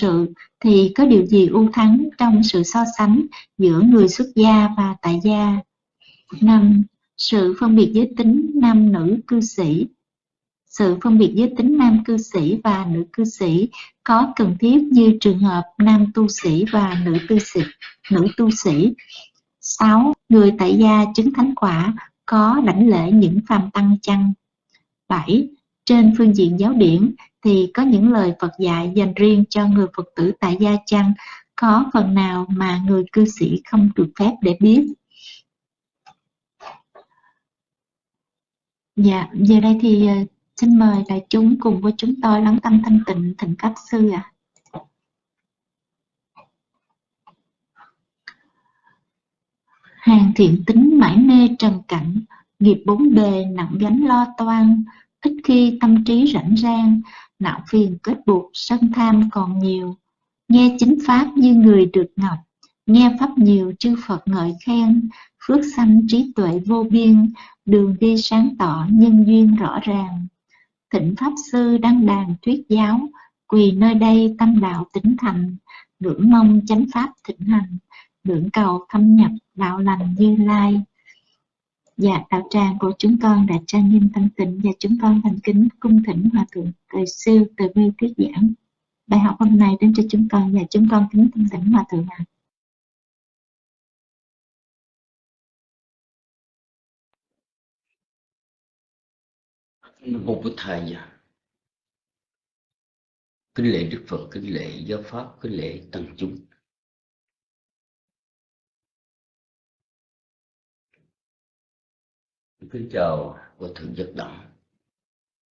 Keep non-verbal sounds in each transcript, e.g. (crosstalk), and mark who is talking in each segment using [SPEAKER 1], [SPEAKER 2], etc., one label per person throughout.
[SPEAKER 1] sự, thì có điều gì ưu thắng trong sự so sánh giữa người xuất gia và tại gia? năm, Sự phân biệt giới tính nam nữ cư sĩ Sự phân biệt giới tính nam cư sĩ và nữ cư sĩ có cần thiết như trường hợp nam tu sĩ và nữ tu sĩ. Nữ tu sĩ. 6. Người tại gia chứng thánh quả có đảnh lễ những phàm tăng chăng? 7. Trên phương diện giáo điển thì có những lời Phật dạy dành riêng cho người Phật tử tại gia chăng? Có phần nào mà người cư sĩ không được phép để biết? Dạ, giờ đây thì ờ, xin mời đại chúng cùng với chúng tôi lắng tâm thanh tịnh thỉnh các sư ạ. À. Hàng thiện tính mãi mê trần cảnh, nghiệp bốn bề nặng gánh lo toan, ít khi tâm trí rảnh rang, não phiền kết buộc, sân tham còn nhiều. Nghe chính pháp như người được ngọc, nghe pháp nhiều chư Phật ngợi khen, phước sanh trí tuệ vô biên, đường đi sáng tỏ nhân duyên rõ ràng. Thịnh Pháp Sư đăng đàn thuyết giáo, quỳ nơi đây tâm đạo tỉnh thành, ngưỡng mong chánh pháp thịnh hành, ngưỡng cầu thâm nhập đạo lành như lai. Dạ, đạo tràng của chúng con đã trang nghiêm thanh tịnh và chúng con thành kính cung thỉnh Hòa Thượng Thời siêu từ bi thuyết giảng. Bài học hôm nay đến cho chúng con và chúng con kính thanh tịnh Hòa Thượng ạ.
[SPEAKER 2] Mô Bụt Thầy Kính lễ Đức Phật, kính lễ Giáo Pháp, kính lễ Tăng Chúng Kính chào của Thượng Giác Đẳng.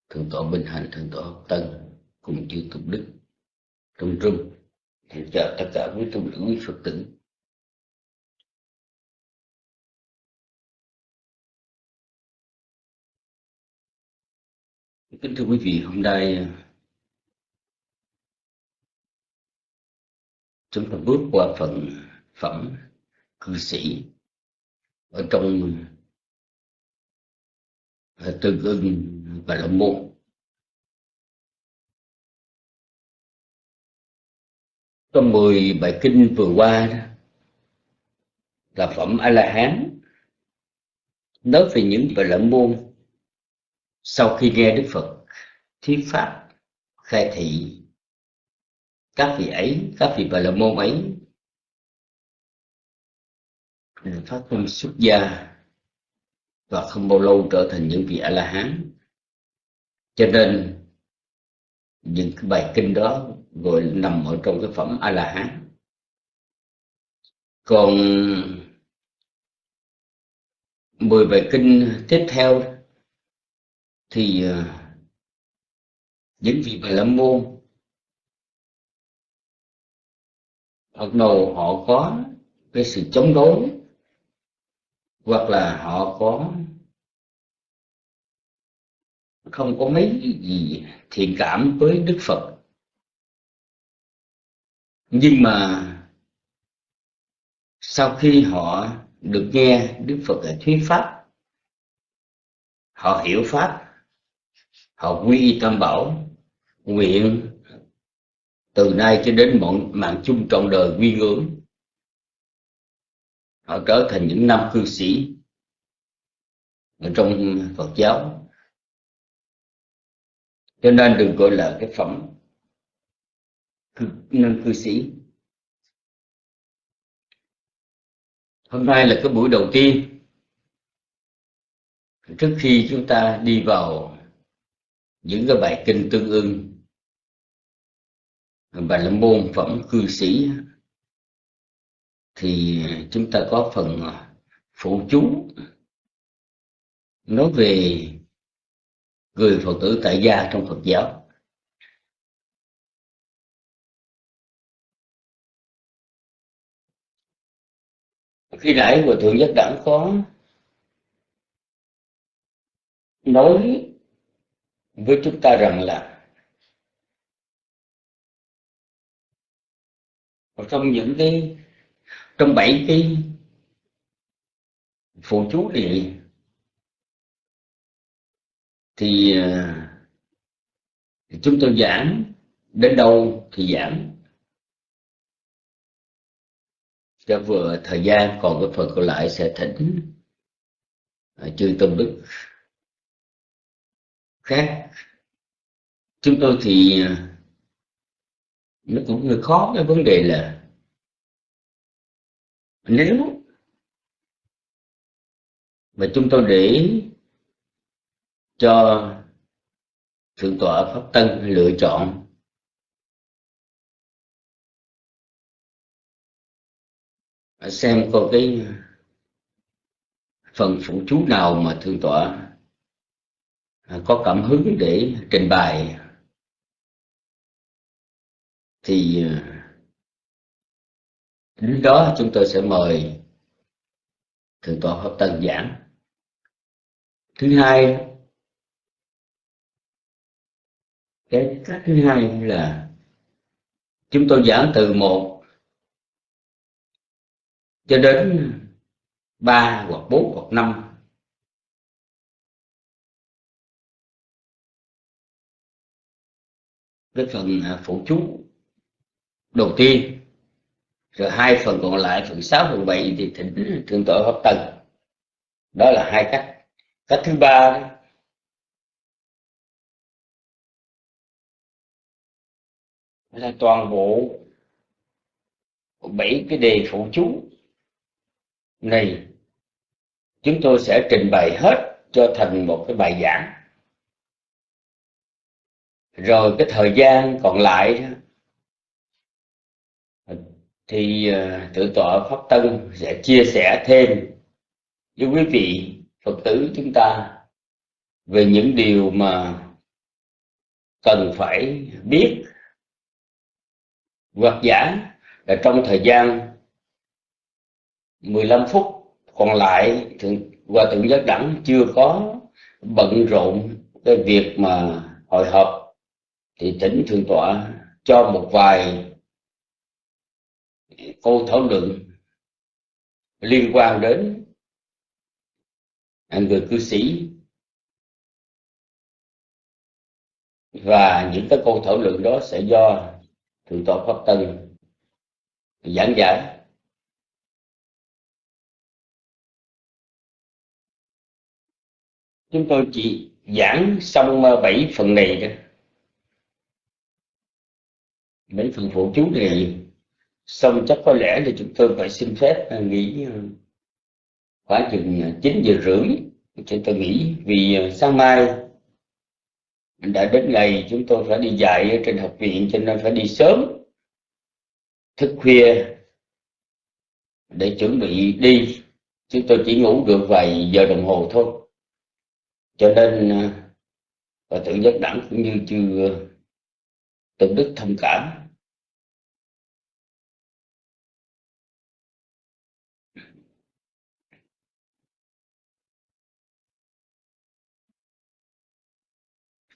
[SPEAKER 2] Thượng tọa Bình Hành, Thượng tọa Tân Cùng chư Tục Đức. Trung trung Kính chào tất cả quý tu nữ quý Phật tử. Kính thưa quý vị, hôm nay chúng ta bước qua phần phẩm cư sĩ. Ở trong tương ưng và lâm môn. Trong 10 bài kinh vừa qua đó, là phẩm A La Hán nói về những bài lâm môn sau khi nghe Đức Phật thuyết pháp khai thị các vị ấy các vị bà la môn ấy phát tâm xuất gia và không bao lâu trở thành những vị a la hán cho nên, những cái bài kinh đó gọi nằm ở trong cái phẩm a la hán còn mười bài kinh tiếp theo thì à, những vị bà la môn bắt đầu họ có cái sự chống đối hoặc là họ có không có mấy gì thiện cảm với Đức Phật. Nhưng mà sau khi họ được nghe Đức Phật thuyết pháp, họ hiểu pháp, họ quy y tam bảo nguyện từ nay cho đến mọi mạng chung trọn đời quy ngưỡng họ trở thành những nam cư sĩ ở trong Phật giáo. Cho nên đừng gọi là cái phẩm nam cư sĩ. Hôm nay là cái buổi đầu tiên. Trước khi chúng ta đi vào những cái bài kinh tương ưng, bài là môn phẩm cư sĩ thì chúng ta có phần à, phụ chú nói về người phật tử tại gia trong phật giáo. Khi nãy hòa thượng nhất đẳng có nói với chúng ta rằng là trong những cái trong bảy cái phụ chú này thì, à, chúng tôi giảm đến đâu thì giảm cho vừa thời gian còn cái phần còn lại sẽ thỉnh à, chư tôn đức khác. Chúng tôi thì à, nó cũng hơi khó cái vấn đề là nếu mà chúng tôi để cho thượng tọa pháp tân lựa chọn xem coi cái phần phụ chú nào mà thượng tọa có cảm hứng để trình bày. Thì lúc đó chúng tôi sẽ mời thượng tọa pháp tân giảng. Thứ hai, cái cách thứ hai là chúng tôi giảng từ một cho đến ba hoặc bốn hoặc năm. Cái phần à, phụ chú đầu tiên rồi hai phần còn lại, phần sáu, phần bảy thì thỉnh thượng tọa pháp tân đó là hai cách. Cách thứ ba là toàn bộ bảy cái đề phụ chú này chúng tôi sẽ trình bày hết cho thành một cái bài giảng. Rồi cái thời gian còn lại thì ờ, tự tọa pháp tân sẽ chia sẻ thêm với quý vị phật tử chúng ta về những điều mà cần phải biết, hoặc giả là trong thời gian 15 phút còn lại thượng hòa thượng giác đẳng chưa có bận rộn cái việc mà hội họp, thì tỉnh thượng tọa cho một vài câu thảo luận liên quan đến người cư sĩ và những cái câu thảo luận đó sẽ do thượng tọa pháp tân giảng giải. Chúng tôi chỉ giảng xong ờ, bảy phần này thôi. Mấy phần phụ chú này xong chắc có lẽ là chúng tôi phải xin phép à, nghỉ à, khoảng chừng à, 9 giờ rưỡi. Chúng tôi nghĩ vì sáng mai đã đến ngày chúng tôi phải đi dạy ở trên học viện, cho nên phải đi sớm, thức khuya để chuẩn bị đi. Chúng tôi chỉ ngủ được vài giờ đồng hồ thôi. Cho nên và tự giác đẳng cũng như chưa tự đức thông cảm.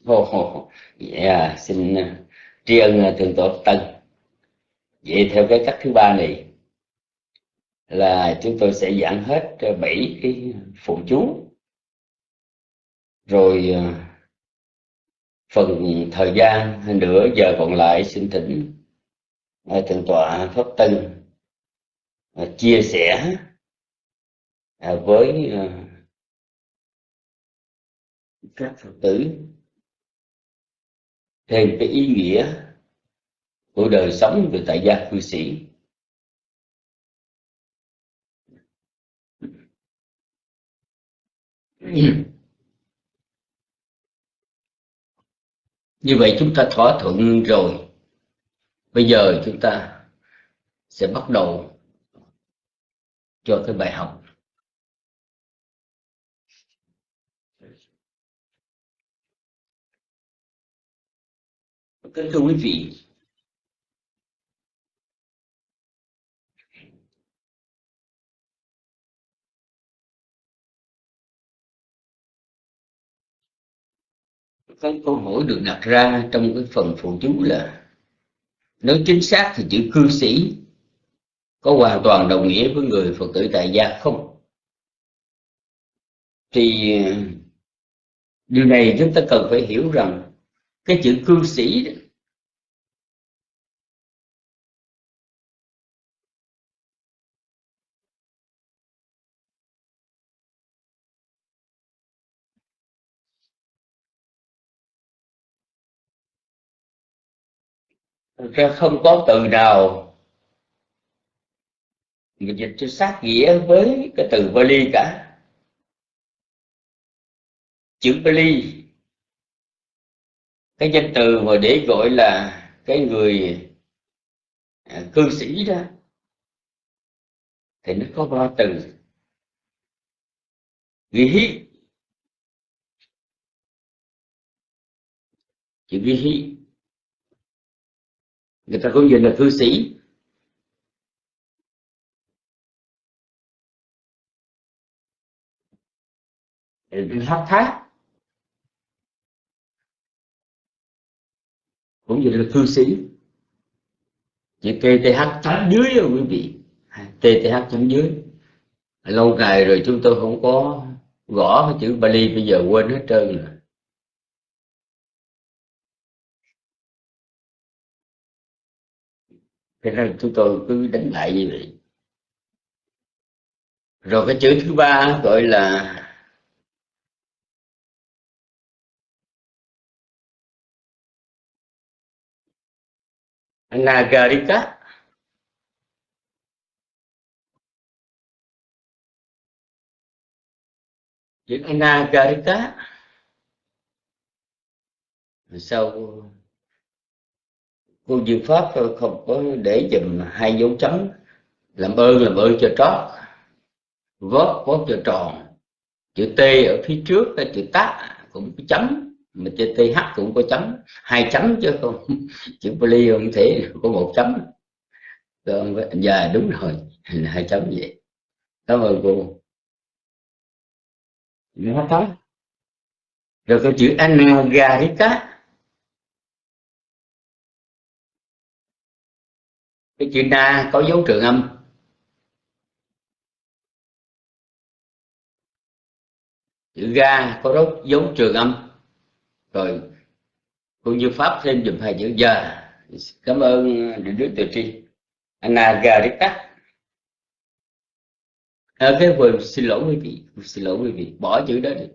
[SPEAKER 2] Oh, yeah, dạ, xin ờ, tri ân ờ, thượng tọa tân vậy theo cái cách thứ ba này là chúng tôi sẽ giảng hết ờ, bảy cái phụ chú. Rồi phần thời gian nửa giờ còn lại xin thỉnh thượng tọa pháp tân chia sẻ với các phật tử thêm cái ý nghĩa của đời sống về tại gia cư sĩ. (clears throat) Như vậy chúng ta thỏa thuận rồi. Bây giờ chúng ta sẽ bắt đầu cho cái bài học. Kính thưa quý vị. Cái câu hỏi được đặt ra trong cái phần phụ chú là, nếu chính xác thì chữ cư sĩ có hoàn toàn đồng nghĩa với người phật tử tại gia không? Thì, điều này chúng ta cần phải hiểu rằng cái chữ cư sĩ ra không có từ nào. Người dịch cho sát nghĩa với cái từ Bali cả. Chữ Bali cái danh từ mà để gọi là cái người à, cư sĩ đó thì nó có ba từ. Ghi hí. Chữ ghi hí người ta cũng dịch là cư sĩ. Hấp thác. Cũng dùng là cư sĩ. Chữ TTH chấm dưới rồi quý vị. TTH chấm dưới. Lâu ngày rồi chúng tôi không có gõ cái chữ Bali, bây giờ quên hết trơn rồi. Thế nên chúng tôi cứ đánh lại như vậy. Rồi cái chữ thứ ba gọi là Nagarika chữ Nagarika sau cô diệu pháp không có để dùm hai dấu chấm. Làm ơn làm ơn cho trót. Vót vót cho tròn. Chữ T ở phía trước cái chữ tát cũng có chấm. Mà chữ th cũng có chấm. Hai chấm chứ không. (laughs) Chữ Bali không thể có một chấm. Còn giờ dạ, đúng rồi. (laughs) Hai chấm vậy. Cảm ơn cô. Nó có rồi cái chữ anagarika cái chữ na có dấu trường âm. Chữ ga có dấu, dấu trường âm. Rồi cũng như pháp thêm dùm hai chữ giờ. Cảm ơn điện đức từ tri. Anagarika à, ờ, cái vừa xin lỗi quý vị xin lỗi quý vị. Bỏ chữ đó đi.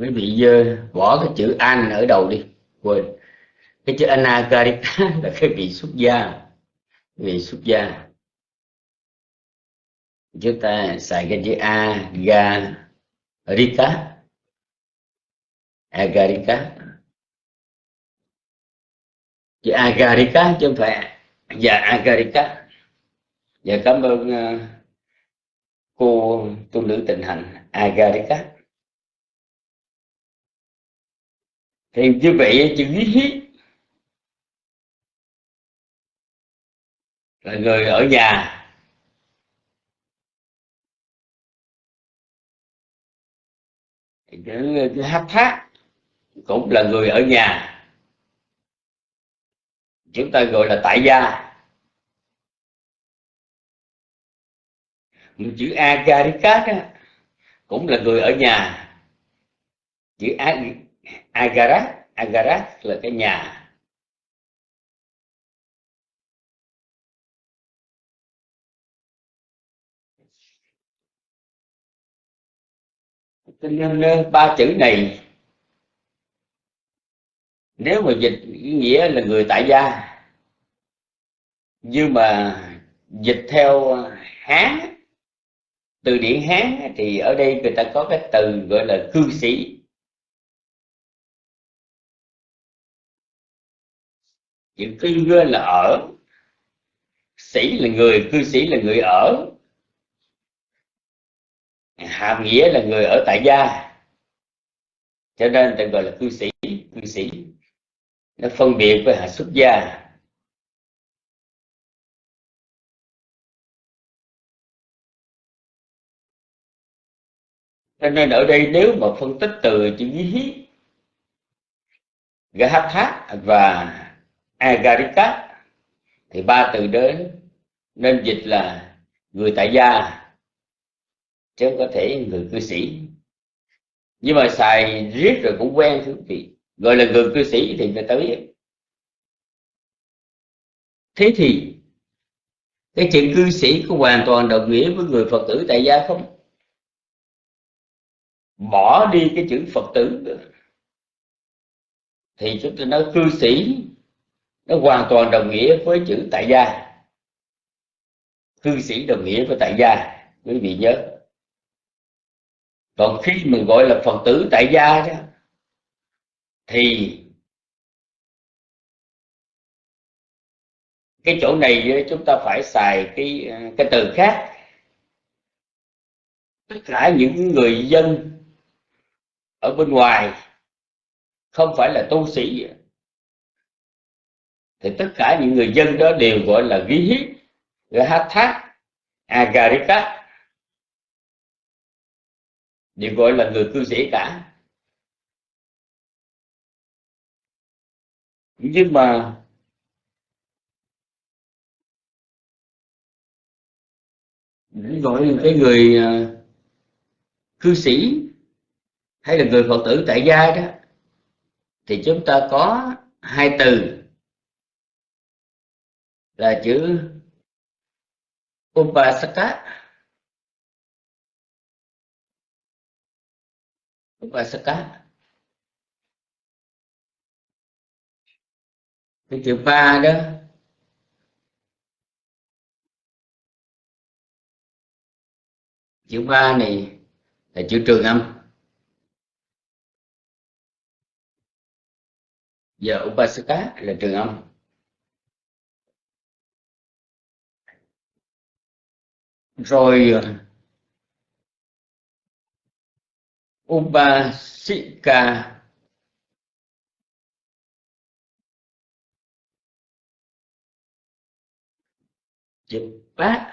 [SPEAKER 2] Quý vị dơ bỏ cái chữ an ở đầu đi quên. Cái chữ anagarika (laughs) là cái vị xuất gia. Vị xuất gia. Chúng ta xài cái chữ a ga rika agarika chữ agarika chứ không phải dạ agarika dạ cảm ơn uh, cô tu nữ tình hạnh agarika thì như vậy chữ hí là người ở nhà. Cái hát thác cũng là người ở nhà. Chúng ta gọi là tại gia. Một chữ agarikat cũng là người ở nhà. Chữ agarat agarat là cái nhà. Cho nên ba chữ này. Nếu mà dịch nghĩa là người tại gia, nhưng mà dịch theo hán, từ điển hán thì ở đây người ta có cái từ gọi là cư sĩ. Chữ cư là ở. Sĩ là người, cư sĩ là người ở. Hàm nghĩa là người ở tại gia. Cho nên ta gọi là cư sĩ cư sĩ. Nó phân biệt với hạ xuất gia. Cho nên ở đây nếu mà phân tích từ chữ hí Gahatha và Agarika thì ba từ đến nên dịch là người tại gia, chứ không có thể người cư sĩ. Nhưng mà xài riết rồi cũng quen thưa quý vị, gọi là người cư sĩ thì người ta biết thế thì, cái chuyện cư sĩ có hoàn toàn đồng nghĩa với người phật tử tại gia không? Bỏ đi cái chữ phật tử thì chúng tôi nói cư sĩ nó hoàn toàn đồng nghĩa với chữ tại gia. Cư sĩ đồng nghĩa với tại gia, quý vị nhớ. Còn khi mình gọi là phật tử tại gia đó, thì cái chỗ này chúng ta phải xài cái ờ, cái từ khác. Tất cả những người dân ở bên ngoài không phải là tu sĩ thì tất cả những người dân đó đều gọi là ghi hít hát thác agarika đều gọi là người cư sĩ cả. Nhưng mà gọi là cái người à, cư sĩ hay là người phật tử tại gia đó, thì chúng ta có hai từ là chữ upasaka. Upasaka. Cái chữ ba đó. Chữ ba này là chữ trường âm. Giờ upasaka là trường âm. Rồi ờ, upasika dịch bát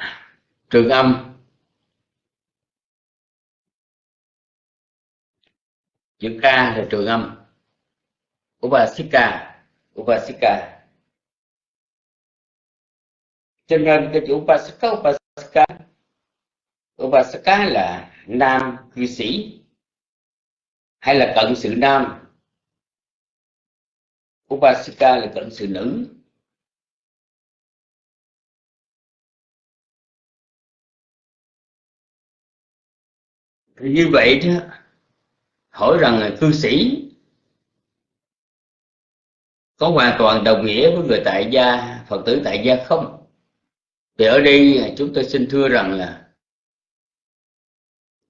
[SPEAKER 2] trường âm. Chữ ca là trường âm. Upasika upasika cho nên cái chữ upasika upasika Upasaka là nam cư sĩ, hay là cận sự nam. Upasika là cận sự nữ. Như vậy đó, hỏi rằng là cư sĩ có hoàn toàn đồng nghĩa với người tại gia, phật tử tại gia không? Thì ở đây chúng tôi xin thưa rằng là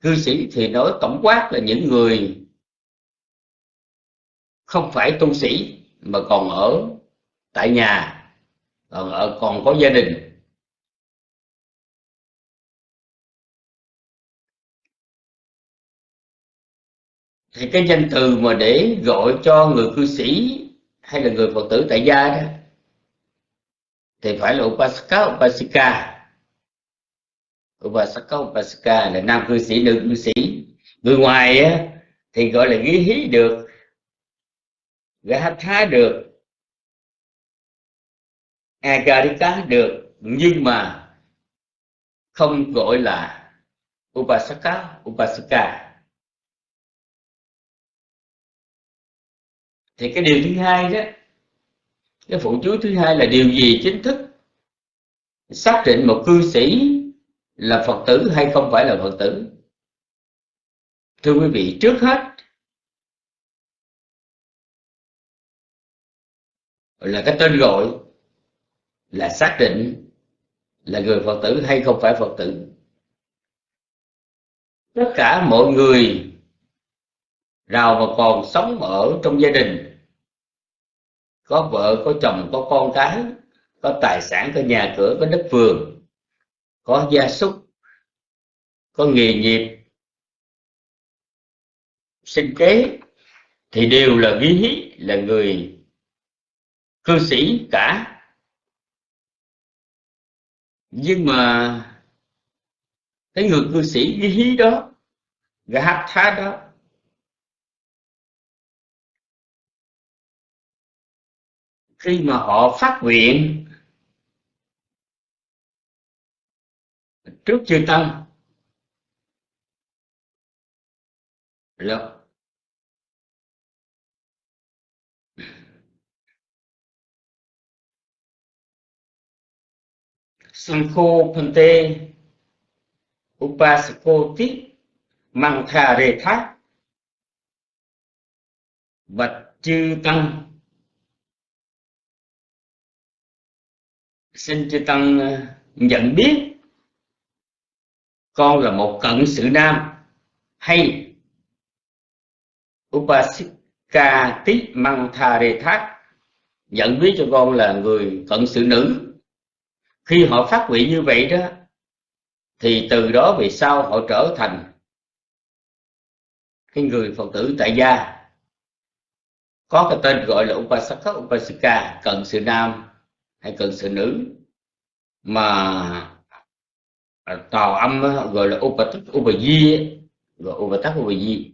[SPEAKER 2] cư sĩ thì nói tổng quát là những người không phải tu sĩ mà còn ở tại nhà, còn ở, còn có gia đình. Thì cái danh từ mà để gọi cho người cư sĩ hay là người phật tử tại gia đó, thì phải là upasaka, upasika upasaka Upasaka là nam cư sĩ nữ cư sĩ. Người ngoài á, thì gọi là ghi hí được gatha được agarika được. Nhưng mà không gọi là upasaka Upasaka. thì cái điều thứ hai đó cái phụ chú thứ hai là điều gì chính thức? Xác định một cư sĩ là phật tử hay không phải là phật tử? Thưa quý vị, trước hết là cái tên gọi là xác định là người phật tử hay không phải phật tử. Tất cả mọi người nào mà còn sống ở trong gia đình, có vợ, có chồng, có con cái, có tài sản, có nhà cửa, có đất vườn có gia súc, có nghề nghiệp, sinh kế, thì đều là ghi là người cư sĩ cả. Nhưng mà cái người cư sĩ ghi đó gạt tha đó, khi mà họ phát nguyện trước chư tăng là Sankho Pante thà rề thác. Và chư tăng. Xin chư tăng ờ, nhận biết con là một cận sự nam hay upasika tít măng tha rê thác nhận biết cho con là người cận sự nữ. Khi họ phát nguyện như vậy đó, thì từ đó về sau họ trở thành cái người phật tử tại gia. Có cái tên gọi là upasaka, upasika, cận sự nam hay cận sự nữ mà Ờ, tàu âm gọi là upatak upaji gọi upatak upaji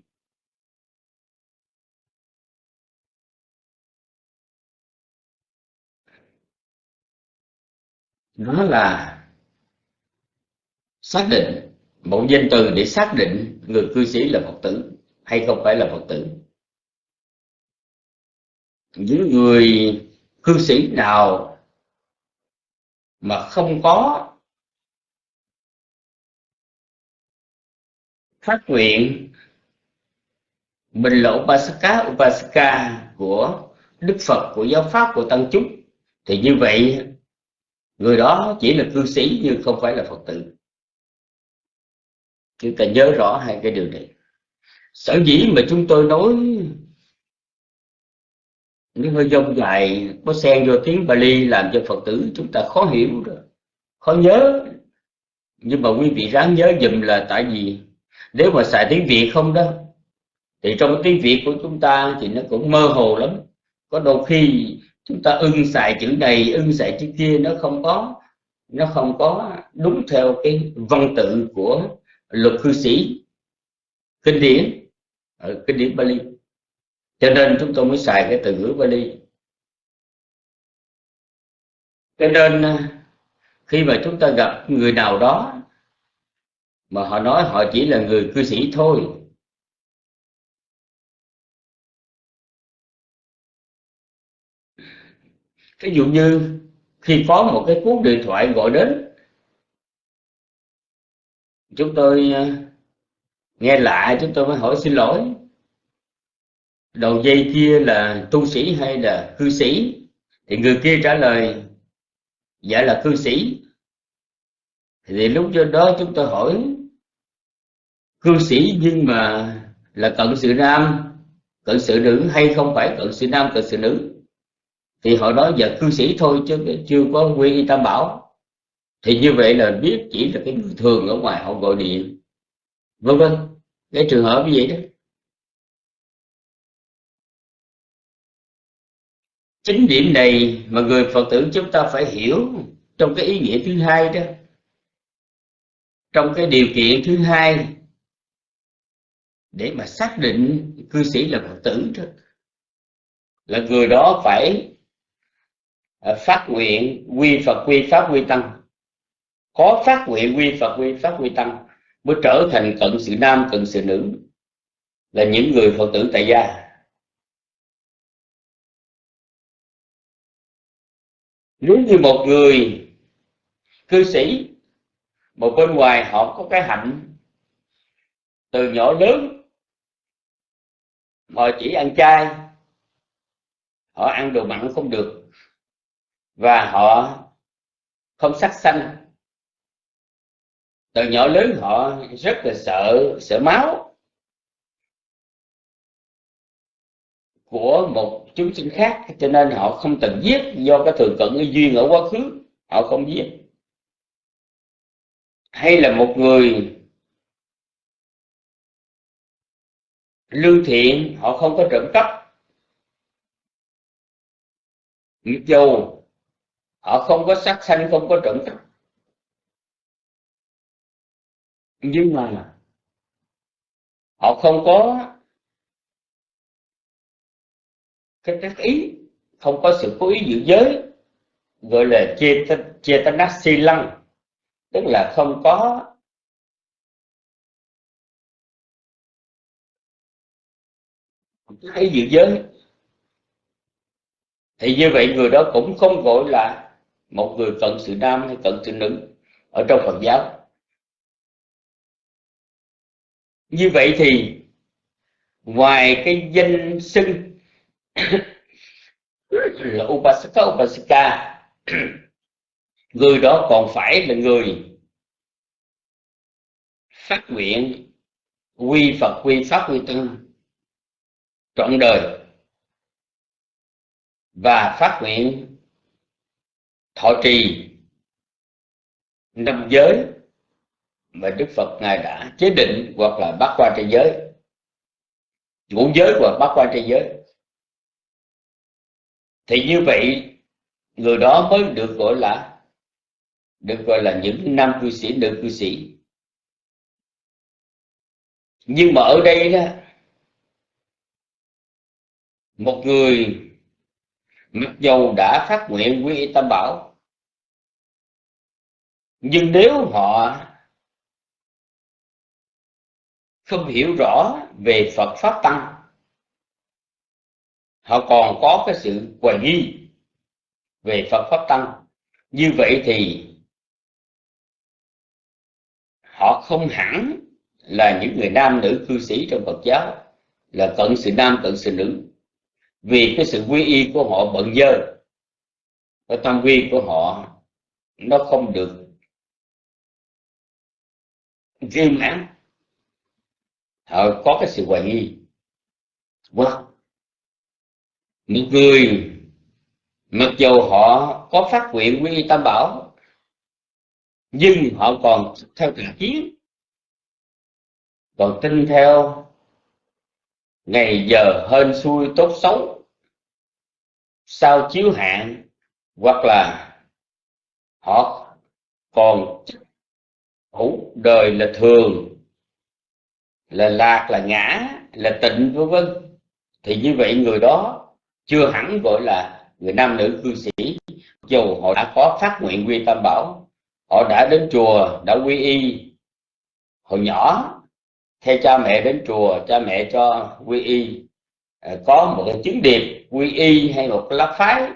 [SPEAKER 2] nó là xác định một danh từ để xác định người cư sĩ là phật tử hay không phải là phật tử. Những người cư sĩ nào mà không có phát nguyện bình lộ Upasaka Upasaka của Đức Phật, của giáo pháp, của tăng chúng. Thì như vậy, người đó chỉ là cư sĩ nhưng không phải là Phật tử. Chúng ta nhớ rõ hai cái điều này. Sở dĩ mà chúng tôi nói những hơi dông dài, có xen vô tiếng Bali làm cho Phật tử chúng ta khó hiểu rồi, khó nhớ. Nhưng mà quý vị ráng nhớ dùm là tại vì nếu mà xài tiếng Việt không đó, thì trong tiếng Việt của chúng ta thì nó cũng mơ hồ lắm. Có đôi khi chúng ta ưng xài chữ này, ưng xài chữ kia, nó không có, nó không có đúng theo cái văn tự của luật cư sĩ. Kinh điển ở kinh điển Bali. Cho nên chúng tôi mới xài cái từ ngữ Bali. Cho nên ờ, khi mà chúng ta gặp người nào đó mà họ nói họ chỉ là người cư sĩ thôi. Ví dụ như khi có một cái cuốn điện thoại gọi đến, chúng tôi ờ, nghe lạ, chúng tôi mới hỏi xin lỗi. Đầu dây kia là tu sĩ hay là cư sĩ? Thì người kia trả lời dạ là cư sĩ. Thì lúc đó chúng tôi hỏi cư sĩ nhưng mà là cận sự nam. Cận sự nữ hay không phải cận sự nam, cận sự nữ? Thì họ nói giờ cư sĩ thôi chứ chưa có quy y tam bảo. Thì như vậy là biết chỉ là cái người thường ở ngoài họ gọi điện. Vân vân cái trường hợp như vậy đó. Chính điểm này mà người phật tử chúng ta phải hiểu trong cái ý nghĩa thứ hai đó. Trong cái điều kiện thứ hai để mà xác định cư sĩ là phật tử đó là người đó phải à, phát nguyện quy phật, quy pháp, quy tăng. Có phát nguyện quy phật, quy pháp, quy tăng mới trở thành cận sự nam, cận sự nữ. Là những người phật tử tại gia. Nếu như một người cư sĩ một bên ngoài họ có cái hạnh từ nhỏ lớn họ chỉ ăn chay. Họ ăn đồ mặn không được. Và họ không sắc xanh từ nhỏ lớn họ rất là sợ sợ máu của một chúng sinh khác. Cho nên họ không từng giết do cái thường cận cái duyên ở quá khứ. Họ không giết. Hay là một người lương thiện, họ không có trộm cắp. Mặc dù họ không có sát sanh, không có trộm cắp. Nhưng mà họ không có cái tác ý, không có sự cố ý giữ giới, gọi là chetanasi lăng. Tức là không có hay dự giới thì như vậy người đó cũng không gọi là một người cận sự nam hay cận sự nữ ở trong Phật giáo. Như vậy thì ngoài cái danh xưng (coughs) là upasaka upasika người đó còn phải là người phát nguyện quy phật, quy pháp, quy tăng trọn đời và phát nguyện thọ trì năm giới mà Đức Phật ngài đã chế định hoặc là bắt qua trai giới, ngũ giới hoặc bắt qua trai giới. Thì như vậy, người đó mới được gọi là, được gọi là những nam cư sĩ, nữ cư sĩ. Nhưng mà ở đây đó một người mặc dầu đã phát nguyện quy y tam bảo, nhưng nếu họ không hiểu rõ về Phật pháp tăng, họ còn có cái sự hoài nghi về Phật pháp tăng. Như vậy thì họ không hẳn là những người nam nữ cư sĩ trong Phật giáo, là cận sự nam, cận sự nữ vì cái sự quy y của họ bận dơ, cái tam quy của họ nó không được riêng mãn họ có cái sự hoài nghi. Wow. những người, mặc dù họ có phát nguyện quy y tam bảo, nhưng họ còn theo tà kiến, còn tin theo ngày giờ hên xui tốt xấu sao chiếu hạn hoặc là họ còn hữu đời là thường, là lạc, là ngã, là tịnh, vân vân. Thì như vậy người đó chưa hẳn gọi là người nam nữ cư sĩ. Dù họ đã có phát nguyện quy tam bảo, họ đã đến chùa, đã quy y. Hồi nhỏ, theo cha mẹ đến chùa, cha mẹ cho quy y. À, có một cái chứng điệp quy y hay một cái lá phái.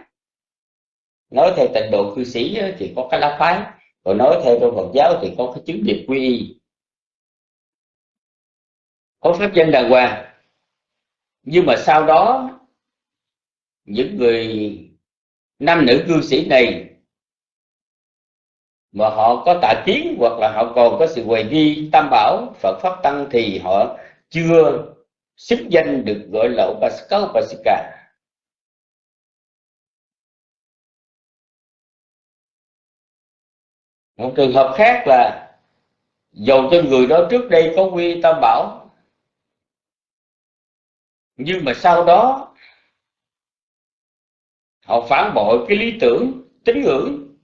[SPEAKER 2] Nói theo tịnh độ cư sĩ thì có cái lá phái. Còn nói theo trong Phật giáo thì có cái chứng điệp quy y. Có pháp danh đàng hoàng. Nhưng mà sau đó, những người nam nữ cư sĩ này mà họ có tà kiến hoặc là họ còn có sự hoài nghi, tam bảo, Phật pháp tăng thì họ chưa xứng danh được gọi là Upasaka Upasika một trường hợp khác là dầu cho người đó trước đây có quy tam bảo. Nhưng mà sau đó, họ phản bội cái lý tưởng, tín ngưỡng.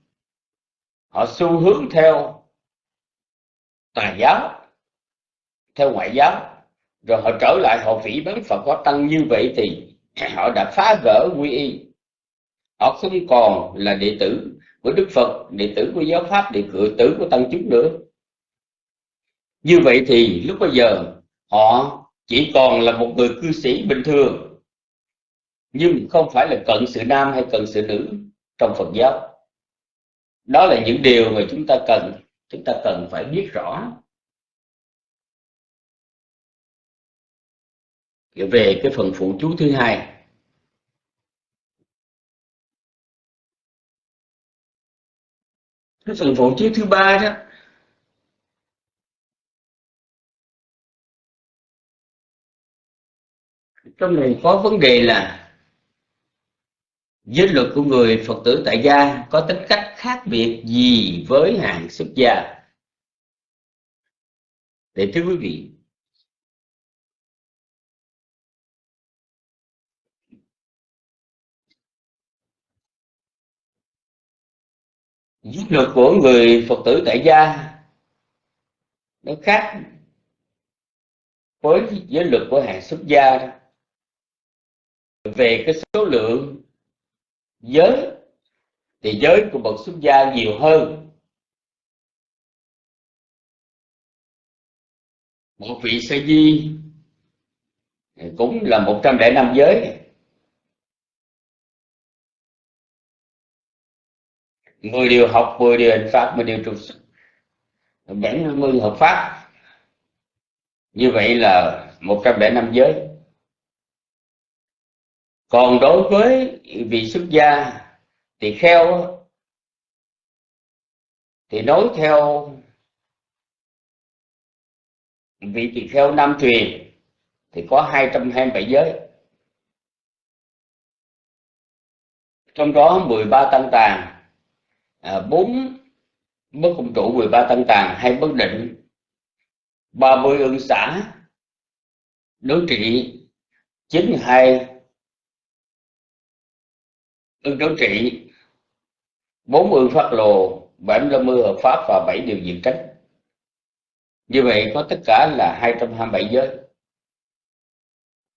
[SPEAKER 2] Họ xu hướng theo tà giáo, theo ngoại giáo rồi họ trở lại, họ phỉ bán Phật có tăng như vậy thì (clears throat) họ đã phá vỡ quy y. Họ không còn là đệ tử của Đức Phật, đệ tử của giáo pháp đệ tử của tăng chúng nữa. Như vậy thì lúc bây giờ, họ chỉ còn là một người cư sĩ bình thường. Nhưng không phải là cận sự nam hay cận sự nữ trong Phật giáo. Đó là những điều mà chúng ta cần, chúng ta cần phải biết rõ. Về cái phần phụ chú thứ hai. Cái phần phụ chú thứ ba đó, trong này có vấn đề là giới luật của người Phật tử tại gia có tính cách khác biệt gì với hàng xuất gia? Để thưa quý vị giới luật của người Phật tử tại gia. Nó khác với giới luật của hàng xuất gia về cái số lượng giới, thì giới của bậc xuất gia nhiều hơn. Một vị sa di cũng là một trăm lẻ năm giới. Mười điều học, mười điều hành pháp, mười điều trục xuất bảy mươi hợp pháp. Như vậy là một trăm lẻ năm giới. Còn đối với vị xuất gia thì kheo thì nói theo vị tỳ kheo nam truyền thì có 227 giới. Trong đó 13 tăng tàng à, 4 bất công trụ 13 tăng tàng hay bất định 30 ưng xã đối trị 92 ưng đối trị 4 ương phát lồ 75 hợp pháp và 7 điều diện tránh. Như vậy có tất cả là 227 giới.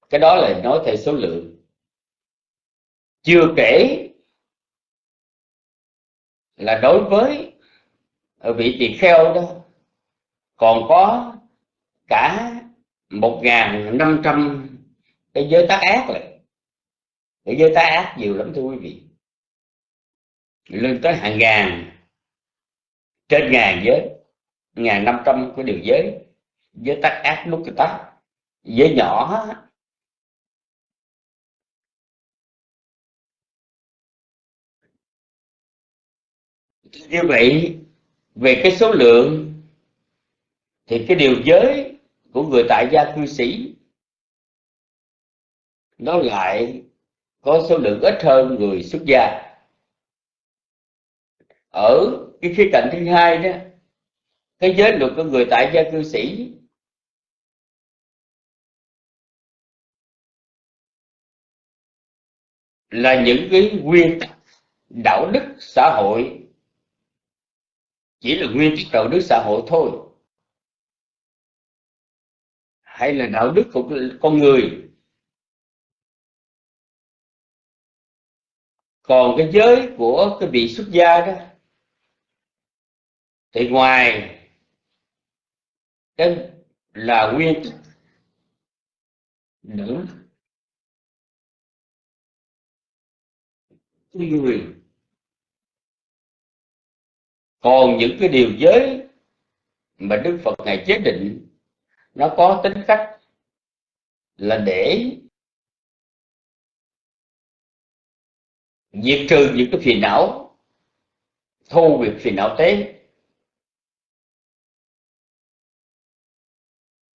[SPEAKER 2] Cái đó là nói theo số lượng. Chưa kể là đối với ờ, vị tỳ kheo đó, còn có cả một ngàn năm trăm cái giới tác ác lại. Cái giới tác ác nhiều lắm, thưa quý vị. Lên tới hàng ngàn, trên ngàn giới, ngàn năm trăm cái điều giới giới tác ác nút cái tắt giới nhỏ như vậy, về cái số lượng, thì cái điều giới của người tại gia cư sĩ, nó lại có số lượng ít hơn người xuất gia. Ở cái khía cạnh thứ hai đó, cái giới luật của người tại gia cư sĩ, là những cái nguyên tắc đạo đức xã hội chỉ là nguyên tắc đạo đức xã hội thôi. Hay là đạo đức của con người. Còn cái giới của cái vị xuất gia đó, thì ngoài cái là nguyên tắc nữ người còn những cái điều giới mà đức phật ngài chế định, nó có tính cách là để diệt trừ những cái phiền não, thu việc phiền não tế.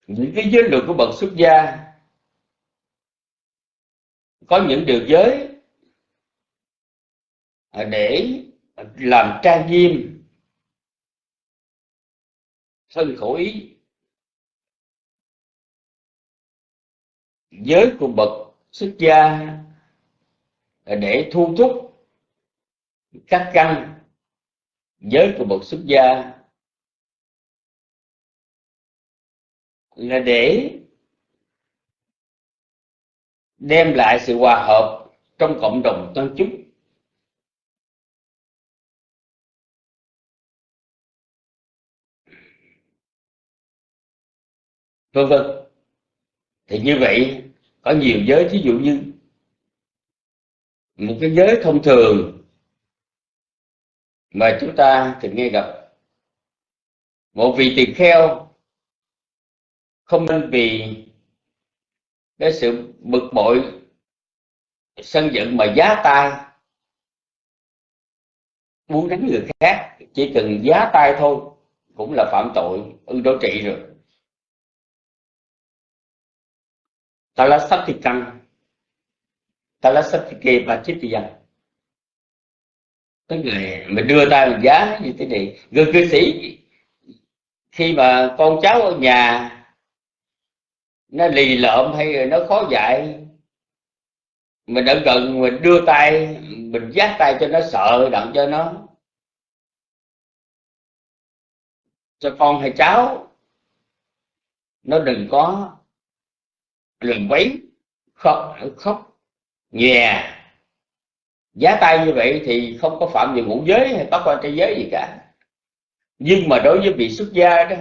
[SPEAKER 2] Những cái giới luật của bậc xuất gia, có những điều giới để làm trang nghiêm thân khẩu ý? Giới của bậc xuất gia để thu thúc các căn giới của bậc xuất gia. Là để đem lại sự hòa hợp trong cộng đồng tân chúng vân vân. Thì như vậy, có nhiều giới, thí dụ như một cái giới thông thường mà chúng ta thường nghe gặp. Một vị tỳ kheo không nên vì cái sự bực bội, sân giận mà giá tay, muốn đánh người khác, chỉ cần giá tay thôi cũng là phạm tội ưng đối trị rồi. Chết Talasatike dần tức là mình đưa tay mình giá như thế này, người cư sĩ, khi mà con cháu ở nhà, nó lì lợm hay nó khó dạy mình ở gần mình đưa tay, mình giác tay cho nó sợ, đặng cho nó. Cho con hay cháu, nó đừng có đừng quấy khóc khóc, nhè. Giá tay như vậy thì không có phạm về ngũ giới hay bắt quan trai giới gì cả. Nhưng mà đối với vị xuất gia đó,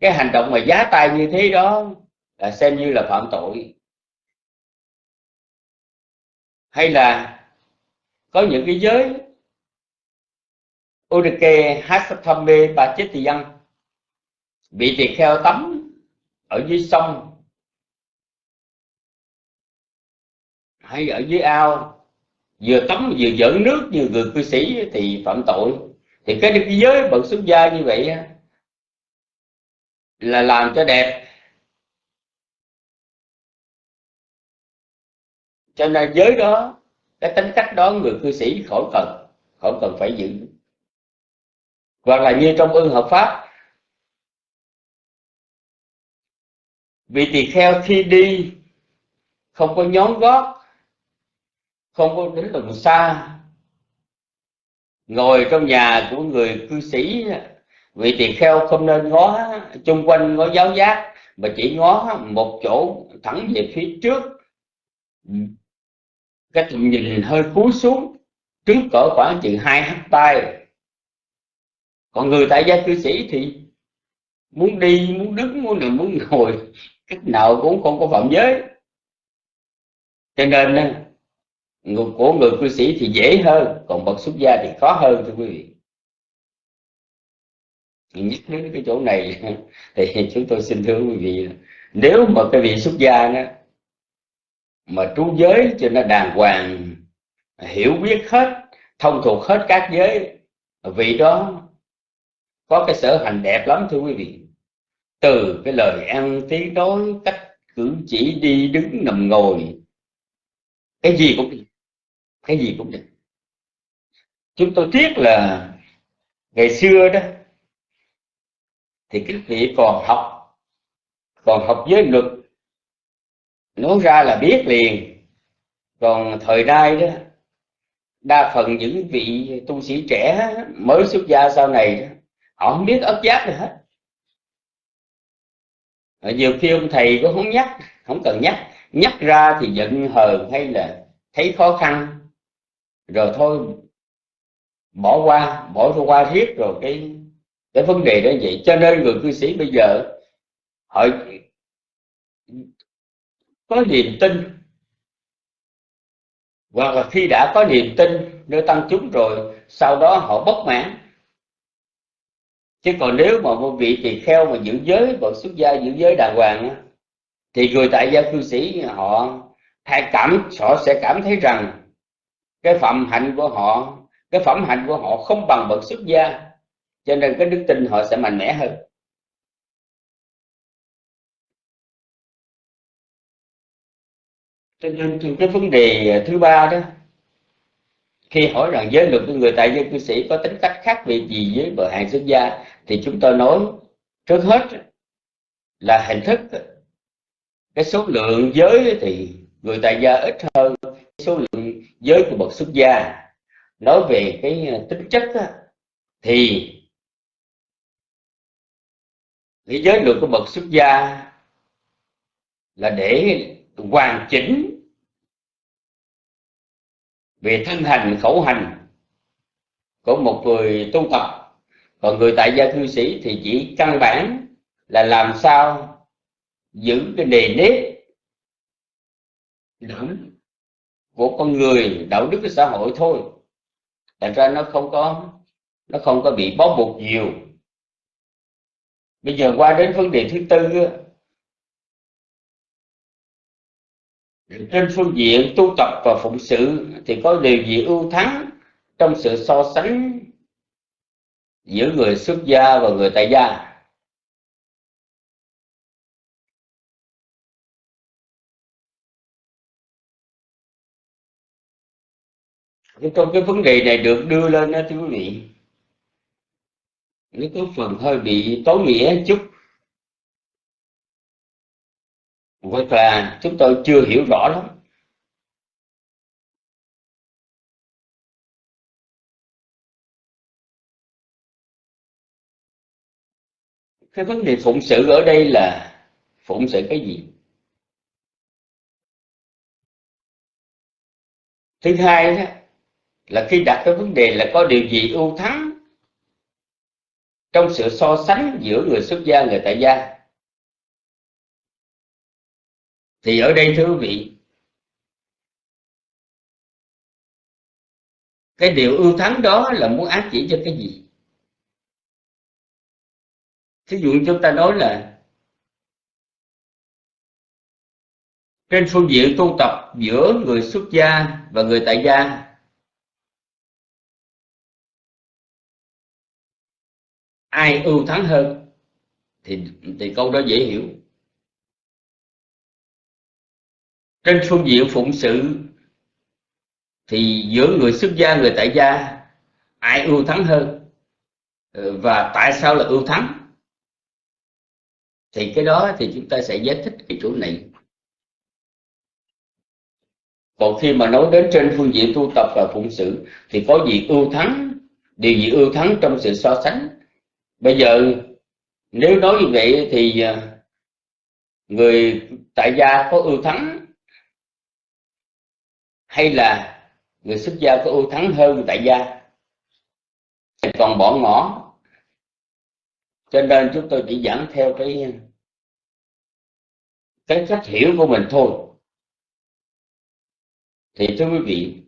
[SPEAKER 2] cái hành động mà giá tay như thế đó là xem như là phạm tội. Hay là có những cái giới Udike Hasathame Bà Chết Tỳ bị tỳ kheo tắm ở dưới sông hay ở dưới ao vừa tắm vừa dẫn nước như người cư sĩ thì phạm tội. Thì cái, cái giới bậc xuất gia như vậy là làm cho đẹp. Cho nên giới đó cái tính cách đó người cư sĩ khỏi cần khỏi cần phải giữ. Hoặc là như trong ưng hợp pháp vị tỳ kheo khi đi không có nhón gót không có đến từ xa. Ngồi trong nhà của người cư sĩ, vị tỳ kheo không nên ngó chung quanh, ngó giáo giác, mà chỉ ngó một chỗ thẳng về phía trước. Cái tầm nhìn hơi cúi xuống trước cỡ khoảng chừng hai hecta tay còn người tại gia cư sĩ thì muốn đi, muốn đứng, muốn nằm, muốn ngồi, cách nào cũng không có phạm giới. Cho nên của người cư sĩ thì dễ hơn, còn bậc xuất gia thì khó hơn, thưa quý vị. Nhắc đến cái chỗ này (laughs) thì chúng tôi xin thưa quý vị nếu mà cái vị xuất gia đó mà trú giới cho nó đàng hoàng, hiểu biết hết, thông thuộc hết các giới, vị đó có cái sở hành đẹp lắm, thưa quý vị. Từ cái lời ăn tiếng nói, cách cử chỉ đi đứng nằm ngồi, cái gì cũng cái gì cũng được. Chúng tôi tiếc là ngày xưa đó, thì các vị còn học còn học giới luật. Nói ra là biết liền. Còn thời nay đó, đa phần những vị tu sĩ trẻ mới xuất gia sau này họ không biết ấp giác gì hết. Nhiều khi ông thầy cũng không nhắc, không cần nhắc. Nhắc ra thì giận hờn hay là thấy khó khăn rồi thôi, bỏ qua bỏ qua riết rồi cái cái vấn đề đó vậy. Cho nên người cư sĩ bây giờ, họ có niềm tin. Hoặc là khi đã có niềm tin, nơi tăng chúng rồi, sau đó họ bất mãn. Chứ còn nếu mà một vị tỳ kheo mà giữ giới và xuất gia giữ giới đàng hoàng thì người tại gia cư sĩ họ hay cảm, họ sẽ cảm thấy rằng cái phẩm hạnh của họ, cái phẩm hạnh của họ không bằng bậc xuất gia, cho nên cái đức tin họ sẽ mạnh mẽ hơn. Cho nên cái vấn đề thứ ba đó, khi hỏi rằng giới luật của người tại dân cư sĩ có tính cách khác biệt gì với bậc hàng xuất gia, thì chúng tôi nói trước hết là hình thức. Cái số lượng giới thì người tại gia ít hơn số lượng giới của bậc xuất gia. Nói về cái ờ, tính chất thì cái giới luật của bậc xuất gia là để hoàn chỉnh về thân hành, khẩu hành của một người tu tập. Còn người tại gia cư sĩ thì chỉ căn bản là làm sao giữ cái nề nếp đạo của con người đạo đức của xã hội thôi. Thành ra nó không có, nó không có bị bó buộc nhiều. Bây giờ qua đến vấn đề thứ tư trên phương diện tu tập và phụng sự thì có điều gì ưu thắng trong sự so sánh giữa người xuất gia và người tại gia? Trong cái vấn đề này được đưa lên đó, thưa quý vị. Nó có phần hơi bị tối nghĩa chút. Hoặc là chúng tôi chưa hiểu rõ lắm. Cái vấn đề phụng sự ở đây là phụng sự cái gì? Thứ hai đó là khi đặt cái vấn đề là có điều gì ưu thắng trong sự so sánh giữa người xuất gia người tại gia. Thì ở đây thưa quý vị, cái điều ưu thắng đó là muốn ác chỉ cho cái gì? Thí dụ chúng ta nói là trên phương diện tu tập giữa người xuất gia và người tại gia ai ưu thắng hơn? Thì thì câu đó dễ hiểu. Trên phương diện phụng sự, thì giữa người xuất gia, người tại gia, ai ưu thắng hơn? Ừ, và tại sao là ưu thắng? Thì cái đó thì chúng ta sẽ giải thích cái chỗ này. Còn khi mà nói đến trên phương diện tu tập và phụng sự, thì có gì ưu thắng? Điều gì ưu thắng trong sự so sánh? Bây giờ, nếu nói như vậy thì à, người tại gia có ưu thắng, hay là người xuất gia có ưu thắng hơn tại gia? Còn bỏ ngỏ. Cho nên chúng tôi chỉ giảng theo cái cái cách hiểu của mình thôi. Thì thưa quý vị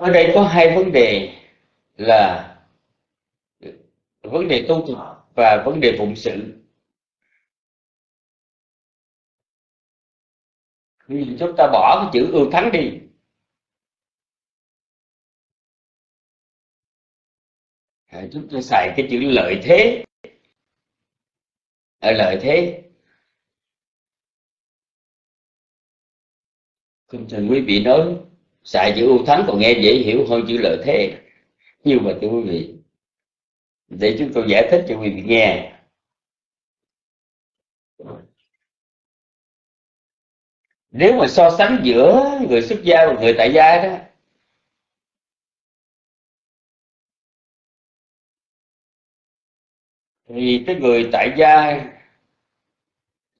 [SPEAKER 2] ở đây có hai vấn đề là vấn đề tu tập và vấn đề phụng sự. Chúng ta bỏ cái chữ ưu thắng đi. À, chúng ta xài cái chữ lợi thế. Ở lợi thế. Không cần quý vị nói xài chữ ưu thắng còn nghe dễ hiểu hơn chữ lợi thế. Nhưng mà thưa quý vị, để chúng tôi giải thích cho quý vị nghe. Nếu mà so sánh giữa người xuất gia và người tại gia đó, thì cái người tại gia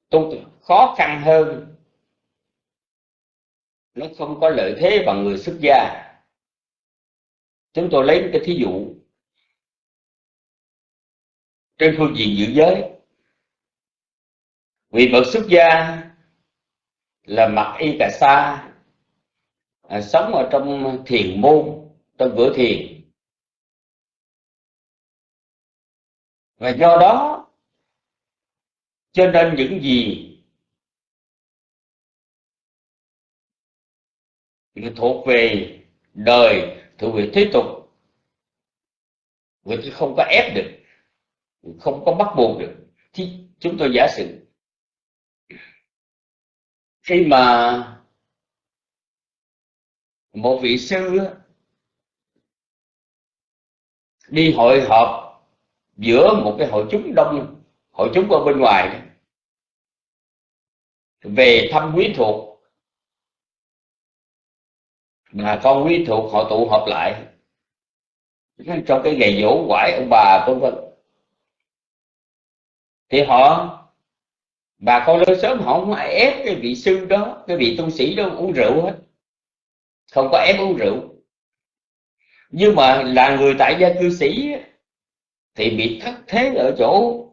[SPEAKER 2] tu khó khăn hơn nó không có lợi thế bằng người xuất gia. Chúng tôi lấy cái thí dụ. Trên phương diện giữ giới vị bậc xuất gia là mặc y cà sa à, sống ở trong thiền môn trong cửa thiền. Và do đó cho nên những gì thuộc về đời, thuộc về thế tục. Người ta không có ép được, không có bắt buộc được. Thì chúng tôi giả sử, khi mà một vị sư đi hội họp giữa một cái hội chúng đông, hội chúng ở bên ngoài về thăm quý thuộc mà con quý thuộc họ tụ họp lại. Trong cái ngày dỗ quải, ông bà vân vân. Thì họ, bà con lớn sớm họ không ai ép cái vị sư đó, cái vị tu sĩ đó uống rượu hết. Không có ép uống rượu. Nhưng mà là người tại gia cư sĩ thì bị thất thế ở chỗ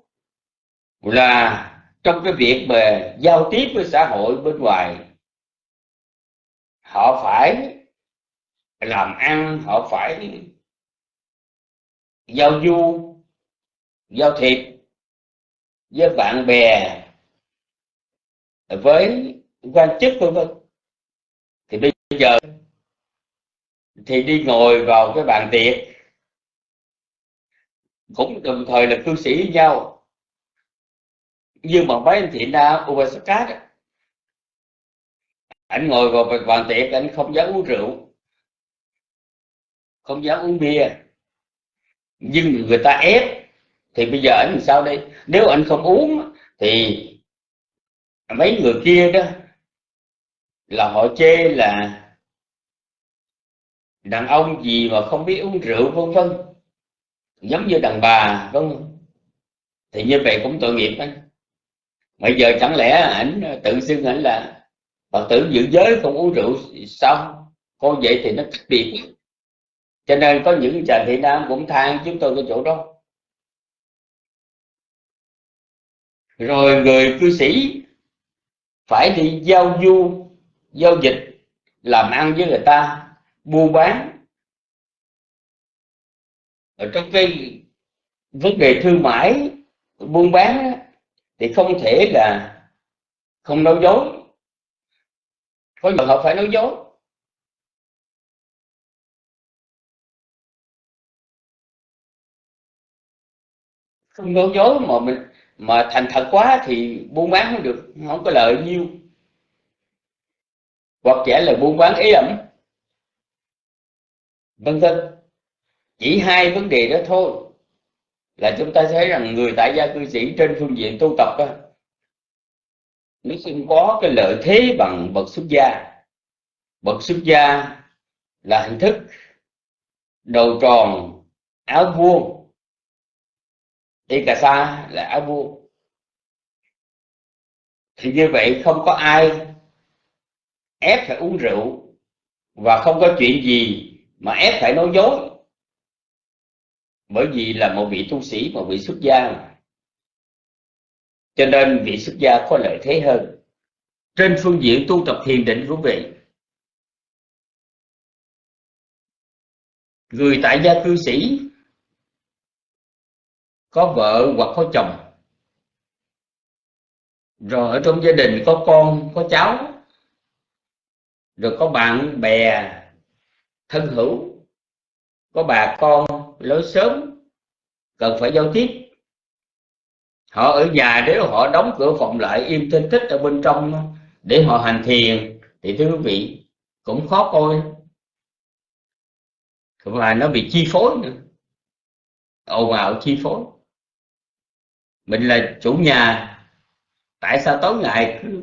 [SPEAKER 2] là trong cái việc mà giao tiếp với xã hội bên ngoài, họ phải làm ăn họ phải giao du, giao thiệp với bạn bè với quan chức vân vân. Thì bây giờ thì đi ngồi vào cái bàn tiệc, cũng đồng thời là cư sĩ với nhau. Nhưng mà mấy anh thiện na Upasakat anh ngồi vào bàn tiệc anh không dám uống rượu không dám uống bia. Nhưng người ta ép, thì bây giờ anh làm sao đây? Nếu anh không uống, thì mấy người kia đó là họ chê là đàn ông gì mà không biết uống rượu, vân vân. Giống như đàn bà, vân thì như vậy cũng tội nghiệp anh. Bây giờ chẳng lẽ ảnh tự xưng ảnh là phật tử giữ giới không uống rượu, xong, con vậy thì nó cách biệt cho nên có những chàng thị nam cũng than chúng tôi cái chỗ đó. Rồi người cư sĩ phải đi giao du, giao dịch, làm ăn với người ta buôn bán. Ở trong cái vấn đề thương mại, buôn bán thì không thể là không nói dối. Có giờ họ phải nói dối. Không nói dối mà mình mà thành thật quá thì buôn bán không được không có lợi nhiêu hoặc giả là buôn bán ý ẩm vân vân. Chỉ hai vấn đề đó thôi là chúng ta thấy rằng người tại gia cư sĩ trên phương diện tu tập đó, nó không có cái lợi thế bằng bậc xuất gia. Bậc xuất gia là hình thức đầu tròn áo vuông Ikasa sa là áo vua. Thì như vậy không có ai ép phải uống rượu và không có chuyện gì mà ép phải nói dối. Bởi vì là một vị tu sĩ, một vị xuất gia cho nên vị xuất gia có lợi thế hơn. Trên phương diện tu tập thiền định quý vị, người tại gia cư sĩ có vợ hoặc có chồng. Rồi ở trong gia đình có con, có cháu. Rồi có bạn bè, thân hữu. Có bà con, lối sớm cần phải giao tiếp. Họ ở nhà nếu họ đóng cửa phòng lại im tinh tích ở bên trong để họ hành thiền thì thưa quý vị, cũng khó coi. Và nó bị chi phối nữa. Ồn ào chi phối mình là chủ nhà. Tại sao tối ngày cứ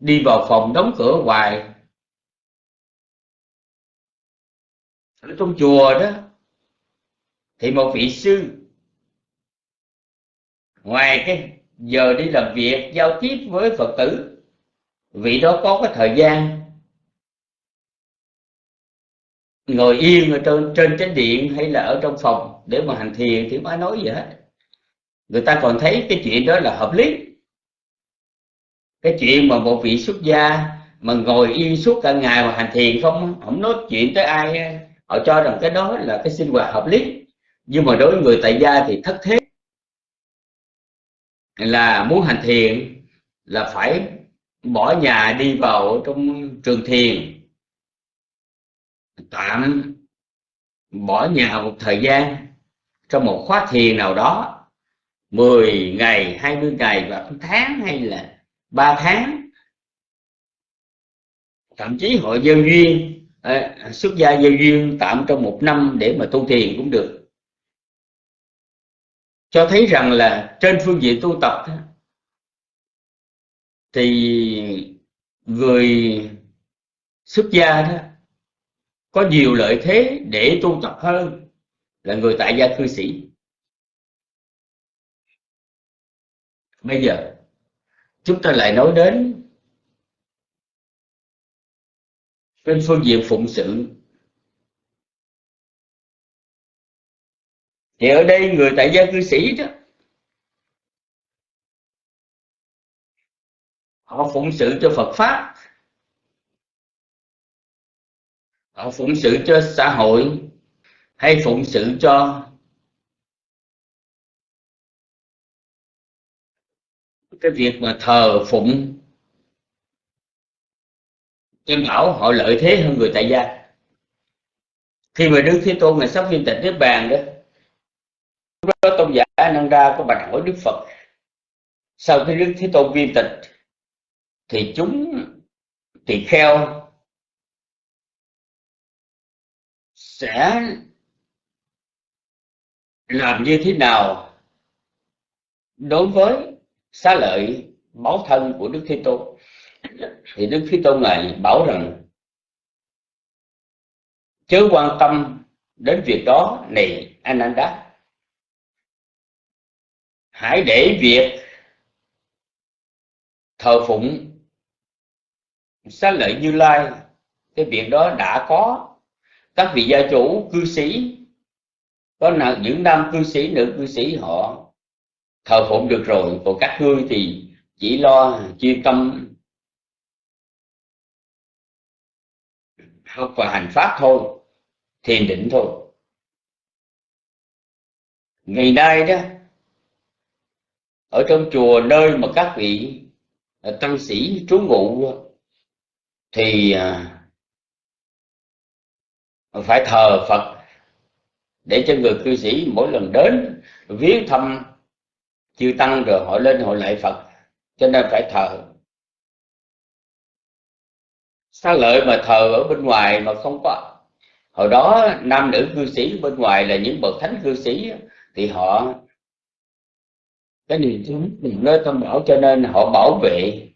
[SPEAKER 2] đi vào phòng đóng cửa hoài? Ở trong chùa đó, thì một vị sư, ngoài cái giờ đi làm việc, giao tiếp với phật tử, vị đó có cái thời gian ngồi yên ở trên trên chánh điện hay là ở trong phòng để mà hành thiền thì không ai nói gì hết người ta còn thấy cái chuyện đó là hợp lý. Cái chuyện mà một vị xuất gia mà ngồi yên suốt cả ngày mà hành thiền không không nói chuyện tới ai, họ cho rằng cái đó là cái sinh hoạt hợp lý. Nhưng mà đối với người tại gia thì thất thế. Là muốn hành thiền là phải bỏ nhà đi vào trong trường thiền. Tạm bỏ nhà một thời gian trong một khóa thiền nào đó. 10 ngày 20 ngày và tháng hay là 3 tháng. Thậm chí họ gieo duyên à, xuất gia gieo duyên tạm trong một năm để mà tu thiền cũng được. Cho thấy rằng là trên phương diện tu tập thì người xuất gia đó có nhiều lợi thế để tu tập hơn là người tại gia cư sĩ. Bây giờ, chúng ta lại nói đến trên phương diện phụng sự. Thì ở đây người tại gia cư sĩ đó, họ phụng sự cho Phật pháp, họ phụng sự cho xã hội, hay phụng sự cho cái việc mà thờ phụng em bảo họ lợi thế hơn người tại gia. Khi mà đức thế tôn ngày sắp viên tịch niết bàn đó, lúc đó tôn giả Ananda có bạch hỏi đức phật, sau khi đức thế tôn viên tịch, thì chúng, tỳ kheo sẽ làm như thế nào đối với xá lợi báo thân của đức thế tôn. Thì đức thế tôn này bảo rằng, chớ quan tâm đến việc đó này ananda hãy để việc thờ phụng xá lợi như lai. Cái việc đó đã có. Các vị gia chủ, cư sĩ, có những nam cư sĩ, nữ cư sĩ, họ thờ phụng được rồi, còn các ngươi thì chỉ lo chuyên tâm. Học và hành pháp thôi, thiền định thôi. Ngày nay đó, ở trong chùa nơi mà các vị à, tăng sĩ, trú ngụ thì à, phải thờ Phật để cho người cư sĩ mỗi lần đến viếng thăm chư tăng rồi họ lên hội lại Phật, cho nên phải thờ. Xá lợi mà thờ ở bên ngoài mà không có? Hồi đó nam nữ cư sĩ bên ngoài là những bậc thánh cư sĩ thì họ, cái niềm tin nơi tâm bảo cho nên họ bảo vệ.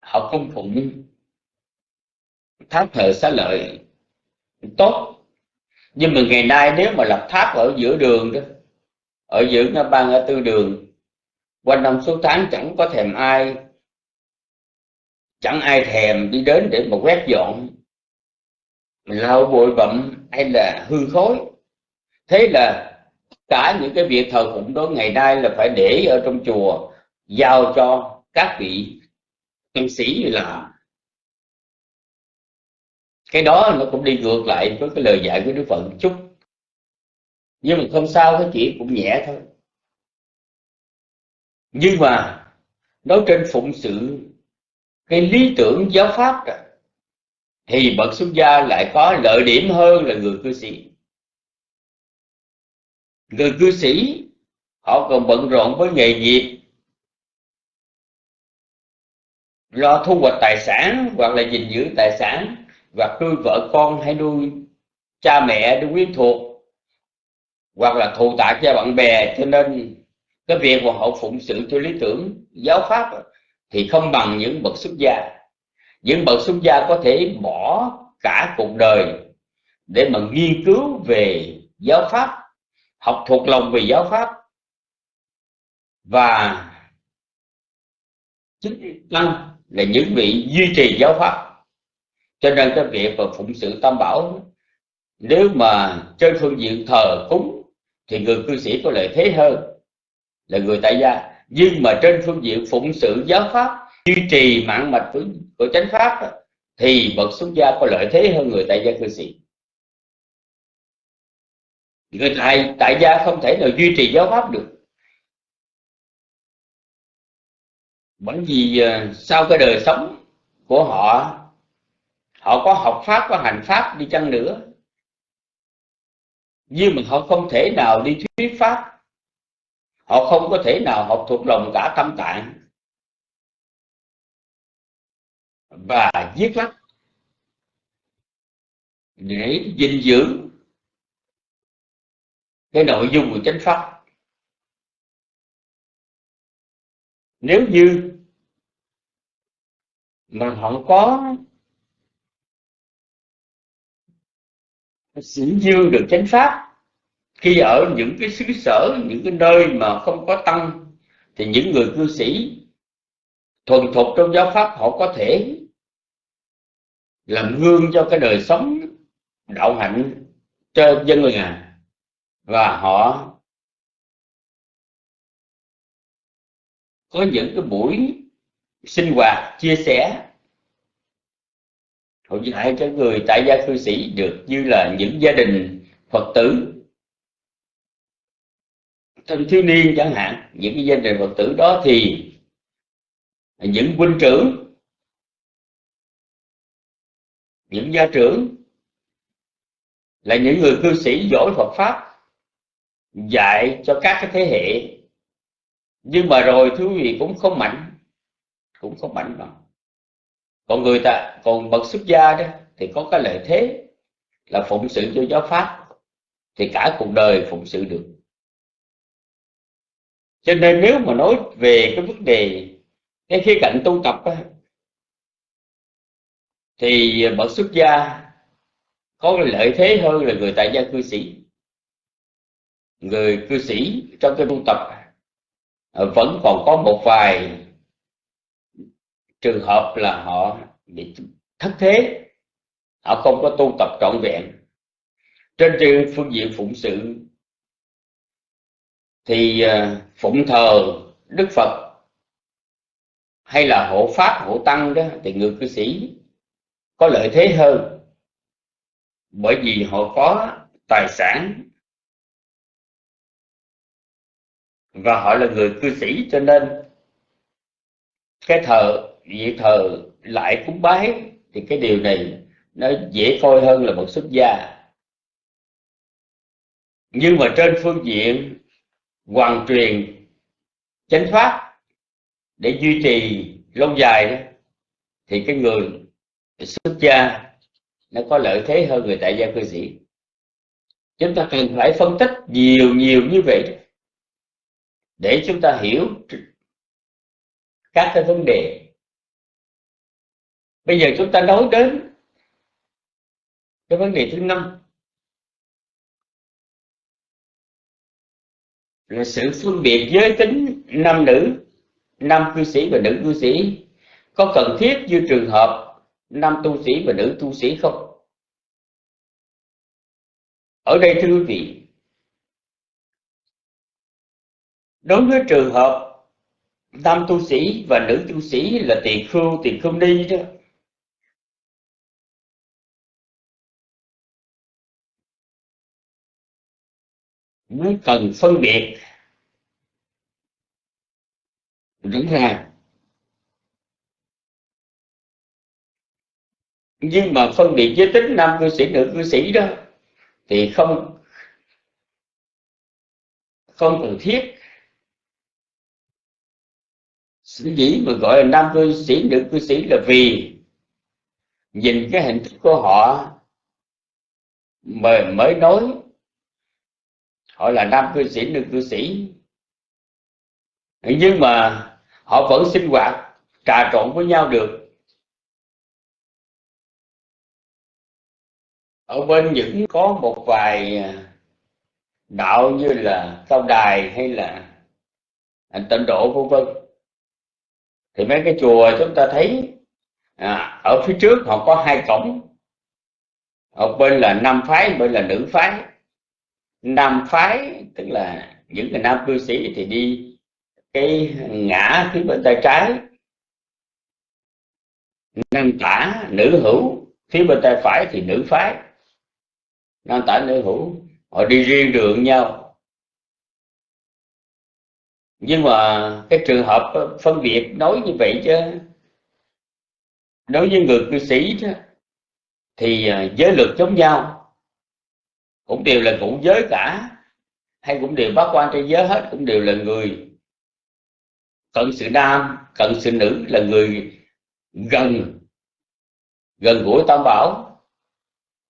[SPEAKER 2] Họ cung phụng. Tháp thờ xá lợi, tốt. Nhưng mà ngày nay nếu mà lập tháp ở giữa đường đó ở giữa ngã ba ngã tư đường, quanh năm suốt tháng chẳng có thèm ai, chẳng ai thèm đi đến để mà quét dọn. Lau bụi bặm hay là hư khối thế là cả những cái việc thờ phụng đó ngày nay là phải để ở trong chùa, giao cho các vị tăng sĩ làm. Cái đó nó cũng đi ngược lại với cái lời dạy của Đức Phật. Chút nhưng mà không sao cái chuyện cũng nhẹ thôi. Nhưng mà nói trên phụng sự cái lý tưởng giáo pháp đó, thì bậc xuất gia lại có lợi điểm hơn là người cư sĩ. Người cư sĩ họ còn bận rộn với nghề nghiệp lo thu hoạch tài sản hoặc là gìn giữ tài sản hoặc nuôi vợ con hay nuôi cha mẹ nuôi quyến thuộc hoặc là thù tạ cho bạn bè, cho nên cái việc mà họ phụng sự cho lý tưởng, giáo pháp thì không bằng những bậc xuất gia. Những bậc xuất gia có thể bỏ cả cuộc đời để mà nghiên cứu về giáo pháp, học thuộc lòng về giáo pháp và chính tăng là những vị duy trì giáo pháp. Cho nên cái việc mà phụng sự tam bảo, nếu mà trên phương diện thờ cúng thì người cư sĩ có lợi thế hơn là người tại gia. Nhưng mà trên phương diện phụng sự giáo pháp duy trì mạng mạch của, của chánh pháp thì bậc xuất gia có lợi thế hơn người tại gia cư sĩ. Người tại tại gia không thể nào duy trì giáo pháp được. Bởi vì à, sau cái đời sống của họ họ có học pháp có hành pháp đi chăng nữa nhưng mà họ không thể nào đi thuyết pháp. Họ không có thể nào học thuộc lòng cả tâm tạng. Và viết lách để gìn giữ cái nội dung của chánh pháp. Nếu như mà họ có dương được chánh pháp. Khi ở những cái xứ sở, những cái nơi mà không có tăng, thì những người cư sĩ thuần thục trong giáo pháp họ có thể làm gương cho cái đời sống đạo hạnh cho dân làng và họ có những cái buổi sinh hoạt, chia sẻ họ dạy cho người tại gia cư sĩ được như là những gia đình phật tử. Thanh thiếu niên chẳng hạn, những cái gia đình phật tử đó thì những huynh trưởng, những gia trưởng là những người cư sĩ giỏi Phật pháp, dạy cho các cái thế hệ. Nhưng mà rồi thứ gì vị cũng không mạnh, cũng không mạnh bằng còn người ta còn bậc xuất gia đó thì có cái lợi thế là phụng sự cho giáo pháp thì cả cuộc đời phụng sự được. Cho nên nếu mà nói về cái vấn đề cái khía cạnh tu tập đó, thì bậc xuất gia có lợi thế hơn là người tại gia cư sĩ. Người cư sĩ trong cái tu tập vẫn còn có một vài trường hợp là họ bị thất thế, họ không có tu tập trọn vẹn. Trên phương diện phụng sự thì à, phụng thờ, đức phật hay là hộ pháp, hộ tăng đó, thì người cư sĩ có lợi thế hơn. Bởi vì họ có tài sản và họ là người cư sĩ, cho nên cái thờ vị thờ lại cúng bái thì cái điều này nó dễ coi hơn là một xuất gia. Nhưng mà trên phương diện hoàn truyền chánh pháp để duy trì lâu dài đó, thì cái người xuất gia nó có lợi thế hơn người tại gia cư sĩ. Chúng ta cần phải phân tích nhiều nhiều như vậy để chúng ta hiểu các cái vấn đề bây giờ chúng ta nói đến cái vấn đề thứ năm. Là sự phân biệt giới tính nam nữ, nam cư sĩ và nữ cư sĩ. Có cần thiết như trường hợp nam tu sĩ và nữ tu sĩ không? Ở đây thưa quý vị, đối với trường hợp nam tu sĩ và nữ tu sĩ là tiền khưu tiền không ni đó mới cần phân biệt. Rõ ràng. Nhưng mà phân biệt giới tính nam cư sĩ, nữ cư sĩ đó, thì không không cần thiết. Sở dĩ mà gọi là nam cư sĩ, nữ cư sĩ là vì nhìn cái hình thức của họ mà mới nói họ là nam cư sĩ nữ cư sĩ. Nhưng mà họ vẫn sinh hoạt trà trộn với nhau được. Ở bên những có một vài à, đạo như là cao đài hay là à, tịnh độ vân vân. Thì mấy cái chùa chúng ta thấy à, ở phía trước họ có hai cổng. Ở bên là nam phái bên là nữ phái nam phái tức là những người nam cư sĩ thì đi cái ngã phía bên tay trái. Nam tả nữ hữu phía bên tay phải thì nữ phái. Nam tả nữ hữu họ đi riêng đường nhau. Nhưng mà cái trường hợp phân biệt nói như vậy chứ đối với người cư sĩ chứ, thì à, giới luật giống nhau cũng đều là ngũ giới cả. Hay cũng đều bác quan trên giới hết, cũng đều là người. Cận sự nam, cận sự nữ là người gần gần gũi tam bảo,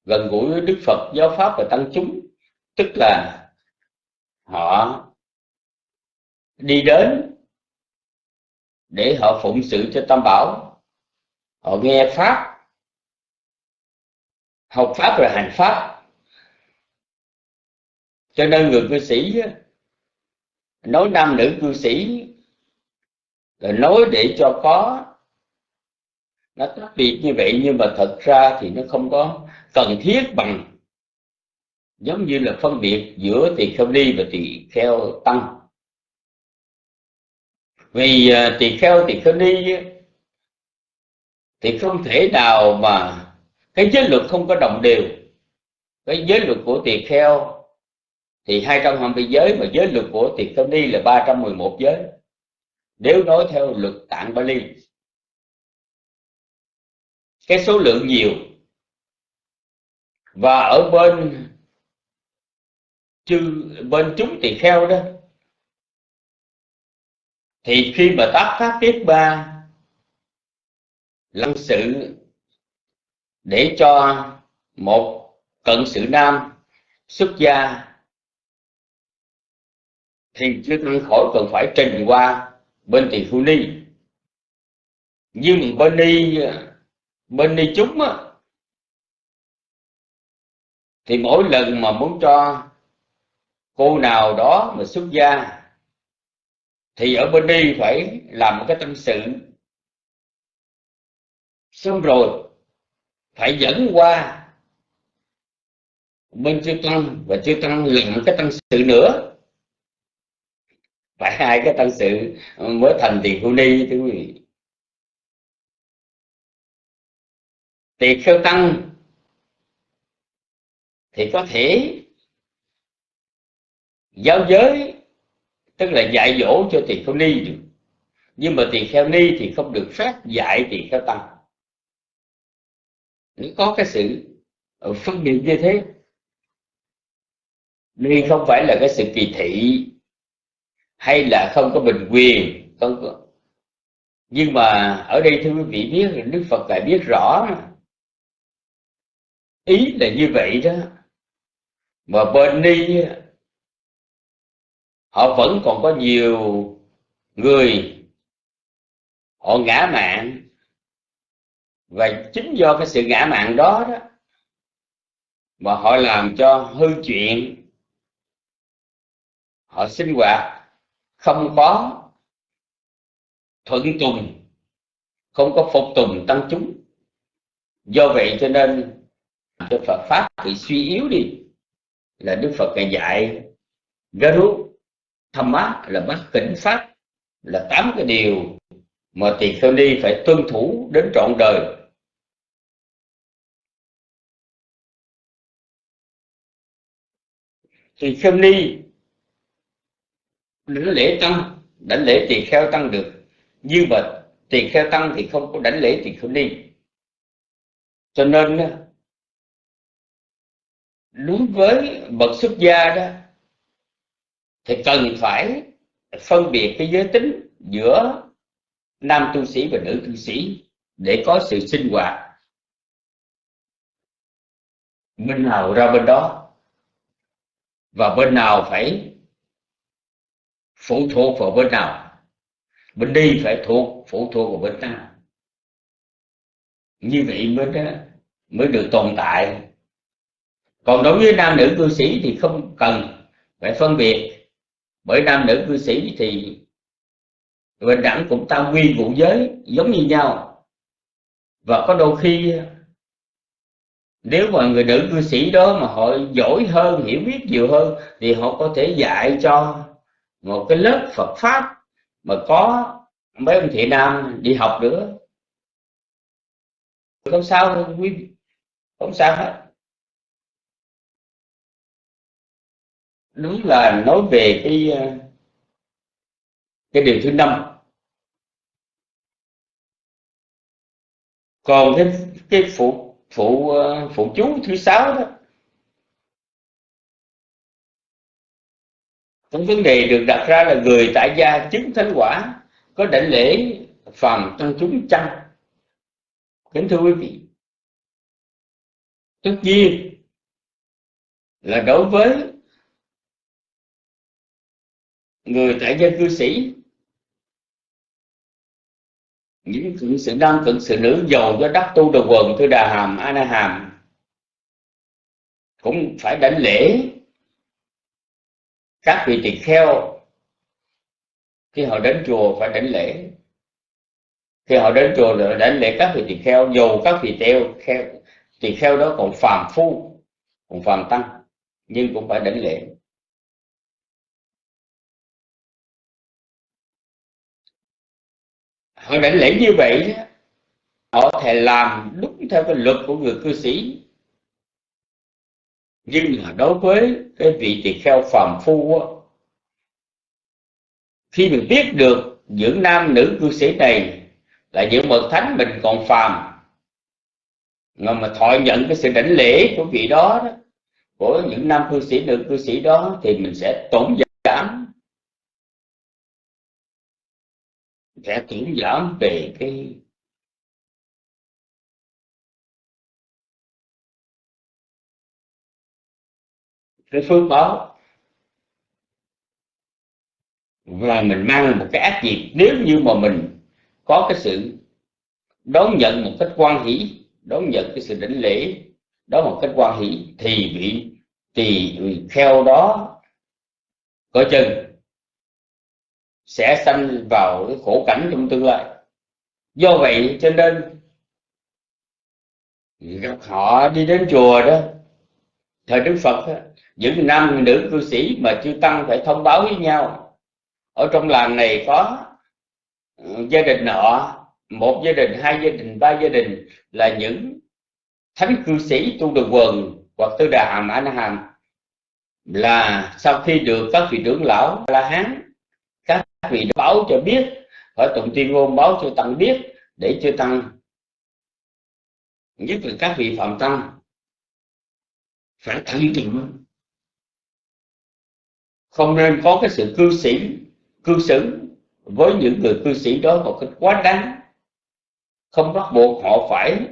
[SPEAKER 2] gần gũi đức phật, giáo pháp và tăng chúng. Tức là họ đi đến để họ phụng sự cho tam bảo. Họ nghe pháp, học pháp rồi hành pháp cho nên người cư sĩ nói nam nữ cư sĩ, là nói để cho có. Nó tách biệt như vậy, nhưng mà thật ra thì nó không có cần thiết bằng. Giống như là phân biệt giữa tỳ kheo ni và tỳ kheo tăng. Vì à, tỳ kheo tỳ kheo ni thì không thể nào mà cái giới luật không có đồng đều. Cái giới luật của tỳ kheo thì 220 giới mà giới luật của Tiệt kheo ni là 311 giới. Nếu nói theo luật tạng Bali cái số lượng nhiều và ở bên chư, bên chúng tỳ kheo đó, thì khi mà tác pháp tiết ba lăng sự để cho một cận sự nam xuất gia thì chưa tăng khỏi cần phải trình qua bên tỳ Phú ni. Nhưng bên ni bên ni chúng á, thì mỗi lần mà muốn cho cô nào đó mà xuất gia thì ở bên đi phải làm một cái tâm sự. Xong rồi phải dẫn qua bên chư tăng và chư tăng làm cái tâm sự nữa phải hai cái tăng sự mới thành tiền phu ni thưa quý vị. Tỳ kheo tăng thì có thể giáo giới, tức là dạy dỗ cho tỳ kheo ni được. Nhưng mà tỳ kheo ni thì không được phép dạy tỳ kheo tăng. Nó có cái sự phân biệt như thế đây không phải là cái sự kỳ thị hay là không có bình quyền, không có. Nhưng mà ở đây thưa quý vị biết là đức phật lại biết rõ ý là như vậy đó. Mà bên ni họ vẫn còn có nhiều người, họ ngã mạng. Và chính do cái sự ngã mạng đó đó mà họ làm cho hư chuyện, họ sinh hoạt không có thuận tùng, không có phục tùng tăng chúng. Do vậy cho nên đức Phật pháp bị suy yếu đi. Là Đức Phật ngày dạy Garu thâm mát là bát kính pháp, là tám cái điều mà tỳ kheo ni phải tuân thủ đến trọn đời. Tỳ kheo ni đánh lễ tăng, đánh lễ tỳ kheo tăng được. Nhưng mà tỳ kheo tăng thì không có đánh lễ tỳ kheo ni cho nên đối với bậc xuất gia đó, thì cần phải phân biệt cái giới tính giữa nam tu sĩ và nữ tu sĩ để có sự sinh hoạt. Bên nào ra bên đó, và bên nào phải phụ thuộc vào bên nào? Bên đi phải thuộc phụ thuộc vào bên nào như vậy mới mới được tồn tại. Còn đối với nam nữ cư sĩ thì không cần phải phân biệt. Bởi nam nữ cư sĩ thì bình đẳng cũng tam quy vụ giới, giống như nhau. Và có đôi khi, nếu mà người nữ cư sĩ đó mà họ giỏi hơn, hiểu biết nhiều hơn, thì họ có thể dạy cho một cái lớp Phật pháp mà có mấy ông chị nam đi học nữa. Không sao, quý không sao hết. Đúng là nói về cái ờ, cái điều thứ năm. Còn cái cái phụ phụ ờ, phụ chú thứ sáu đó cái vấn đề được đặt ra là người tại gia chứng thánh quả có đảnh lễ phàm tăng chúng chăng kính thưa quý vị, tất nhiên là đối với người tại gia cư sĩ, những cận sự nam cận sự nữ giàu cho đắc tu đồ quần thư đà hàm, a na hàm, cũng phải đảnh lễ các vị tỳ kheo, khi họ đến chùa phải đánh lễ. Khi họ đến chùa là đánh lễ các vị tỳ kheo, dù các vị teo kheo, tỳ kheo đó còn phàm phu, còn phàm tăng, nhưng cũng phải đánh lễ. Họ đánh lễ như vậy, họ thể làm đúng theo cái luật của người cư sĩ nhưng mà đối với cái vị tỳ kheo phàm phu á, khi mình biết được những nam nữ cư sĩ này là những bậc thánh mình còn phàm mà mà thọ nhận cái sự đảnh lễ của vị đó, đó của những nam cư sĩ nữ cư sĩ đó thì mình sẽ tổn giảm sẽ tổn giảm về cái cái phước báo. Và mình mang một cái ác nghiệp. Nếu như mà mình có cái sự đón nhận một cách quan hỷ, đón nhận cái sự đỉnh lễ đó một cách quan hỷ, thì bị tỳ kheo đó có chừng sẽ sanh vào cái khổ cảnh trong tương lai. Do vậy cho nên gặp họ đi đến chùa đó thời đức phật những nam nữ cư sĩ mà chưa tăng phải thông báo với nhau, ở trong làng này có ừ, gia đình nọ, một gia đình, hai gia đình, ba gia đình là những thánh cư sĩ tu đường quần hoặc tư đà hàm anh hàm. Là sau khi được các vị trưởng lão la hán, các vị báo cho biết, hỏi tụng tuyên ngôn báo cho tăng biết, để cho tăng, nhất là các vị phạm tăng phải thận trọng không nên có cái sự cư sĩ cư xử với những người cư sĩ đó một cách quá đáng. Không bắt buộc họ phải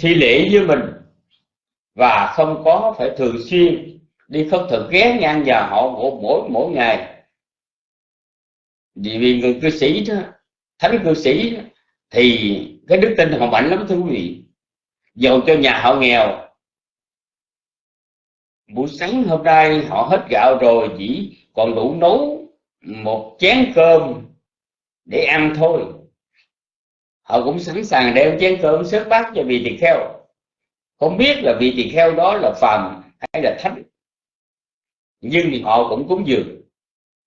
[SPEAKER 2] thi lễ với mình và không có phải thường xuyên đi khất thực ghé ngang nhà họ mỗi mỗi ngày. Vì vì người cư sĩ đó thánh cư sĩ đó, thì cái đức tin họ mạnh lắm thưa quý vị. Dầu cho nhà họ nghèo buổi sáng hôm nay họ hết gạo rồi, chỉ còn đủ nấu một chén cơm để ăn thôi. Họ cũng sẵn sàng đem chén cơm sớt bát cho vị tỳ kheo. Không biết là vị tỳ kheo đó là phàm hay là thánh. Nhưng thì họ cũng cúng dường.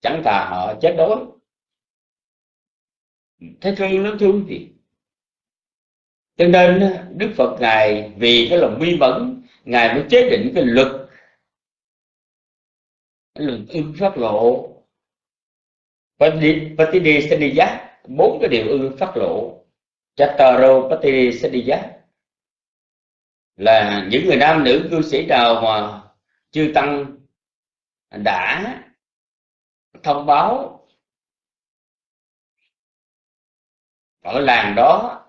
[SPEAKER 2] Chẳng thà họ chết đói. Thế thương nó thương gì cho nên đức phật ngài vì cái lòng bi mẫn, ngài mới chế định cái luật lượng ưng phát lộ. Patidi Giác bốn cái điều ưng phát lộ. Chattaro Patidi Giác là những người nam nữ cư sĩ nào mà chư tăng đã thông báo ở làng đó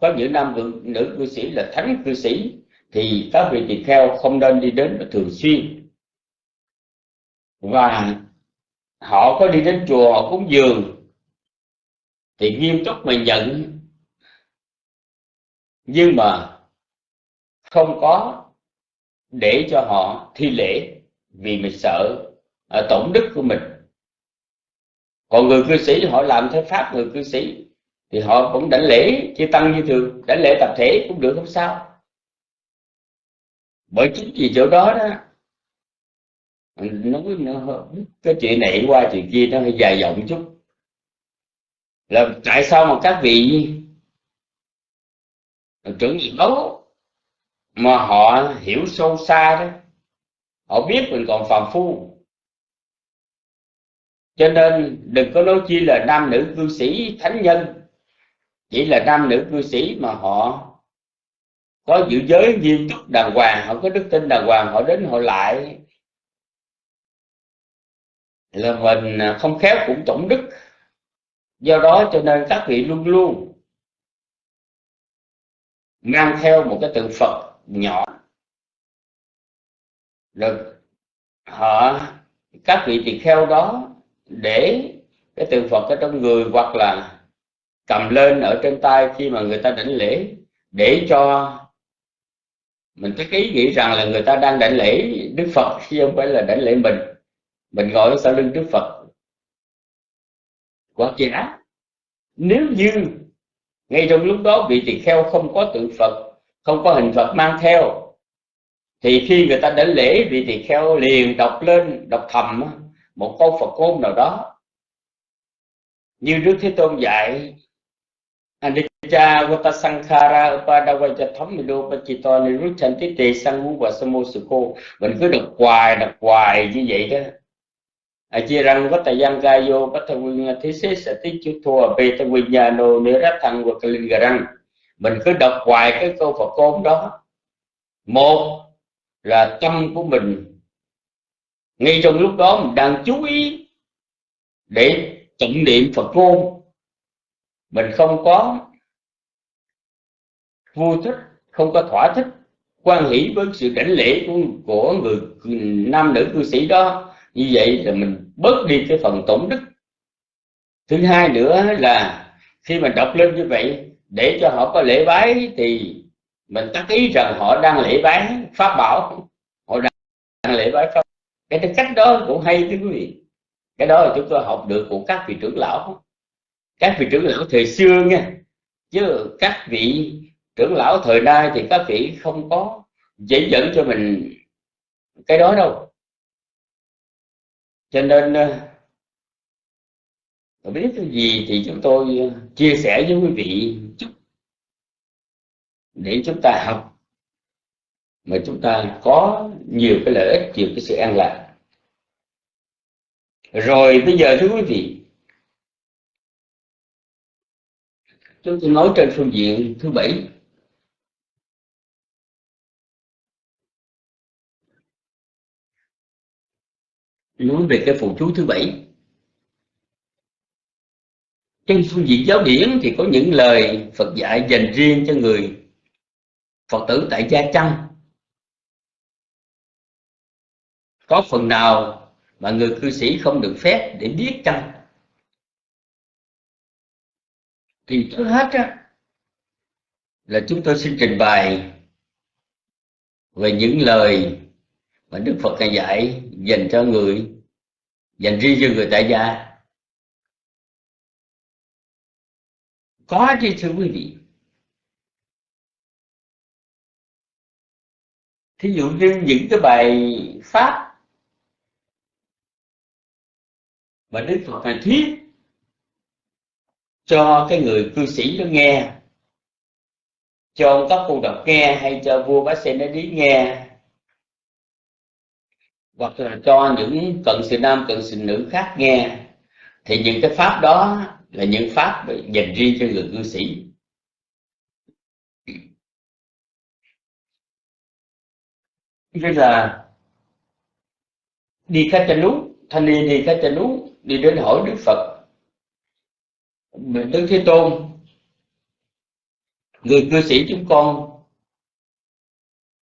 [SPEAKER 2] có những nam nữ cư sĩ là thánh cư sĩ thì các vị tỳ kheo không nên đi đến thường xuyên và họ có đi đến chùa, họ cúng dường. Thì nghiêm túc mà nhận. Nhưng mà không có để cho họ thi lễ vì mình sợ ở tổn đức của mình. Còn người cư sĩ, họ làm theo pháp người cư sĩ, thì họ cũng đảnh lễ chư tăng như thường, đảnh lễ tập thể cũng được, không sao. Bởi chính vì chỗ đó đó nói nó, cái chuyện này qua chuyện kia nó hơi dài dòng chút. Là tại sao mà các vị trưởng giáo mà họ hiểu sâu xa đó? Họ biết mình còn phàm phu. Cho nên đừng có nói chi là nam nữ cư sĩ thánh nhân. Chỉ là nam nữ cư sĩ mà họ có giữ giới nghiêm túc đàng hoàng. Họ có đức tin đàng hoàng họ đến họ lại là mình à, không khéo cũng tổng đức. Do đó cho nên các vị luôn luôn mang theo một cái tượng phật nhỏ. Được họ, các vị tỳ kheo đó để cái tượng phật ở trong người hoặc là cầm lên ở trên tay khi mà người ta đảnh lễ, để cho mình cái ý nghĩ rằng là người ta đang đảnh lễ đức phật chứ không phải là đảnh lễ mình mình ngồi sau lưng đức phật. Quá giả nếu như ngay trong lúc đó vị tỳ kheo không có tượng phật, không có hình phật mang theo, thì khi người ta đến lễ vị tỳ kheo liền đọc lên, đọc thầm một câu phật ngôn nào đó. Như Đức Thế Tôn dạy, Anicca Vata Sankhara Upadavaja Thammido Pachito Niruchanti Te Sangu và Samosukho mình cứ đọc hoài đọc hoài như vậy đó a chia răng gai vô, gayo vata vinh thế xế sẽ tí chú thua. Bê ta vinh nhà nô nê rát thăng và linh răng. Mình cứ đọc hoài cái câu Phật côn đó. Một là tâm của mình. Ngay trong lúc đó mình đang chú ý để tụng niệm Phật ngôn mình không có vui thích không có thỏa thích quan hỷ với sự đảnh lễ của, của người nam nữ cư sĩ đó như vậy là mình bớt đi cái phần tổn đức. Thứ hai nữa là khi mình đọc lên như vậy, để cho họ có lễ bái thì mình tác ý rằng họ đang lễ bái pháp bảo. Họ đang lễ bái pháp cái cách đó cũng hay thưa quý vị. Cái đó là chúng tôi học được của các vị trưởng lão. Các vị trưởng lão thời xưa nha. Chứ các vị trưởng lão thời nay thì các vị không có dễ dẫn cho mình cái đó đâu cho nên ờ, tôi biết cái gì thì chúng tôi ờ, chia sẻ với quý vị chút để chúng ta học. Mà chúng ta có nhiều cái lợi ích, nhiều cái sự an lạc. Rồi, bây giờ thưa quý vị, chúng tôi nói trên phương diện thứ bảy. Nói về cái phụ chú thứ bảy. Trên phương diện giáo điển thì có những lời Phật dạy dành riêng cho người Phật tử tại gia chăng. Có phần nào mà người cư sĩ không được phép để biết chăng? Thì trước hết á, là chúng tôi xin trình bày về những lời mà Đức Phật đã dạy dành cho người, dành riêng cho người tại gia. Có chứ, thưa quý vị. Thí dụ như những cái bài pháp mà Đức Phật ngài thuyết cho cái người cư sĩ nó nghe, cho các cô đọc nghe hay cho vua bá xe nó đi nghe hoặc là cho những cận sự nam, cận sự nữ khác nghe, thì những cái pháp đó là những pháp dành riêng cho người cư sĩ. Như là đi khách cho núi, thanh niên đi khách cho núi, đi đến hỏi đức phật. Đức thế tôn, người cư sĩ chúng con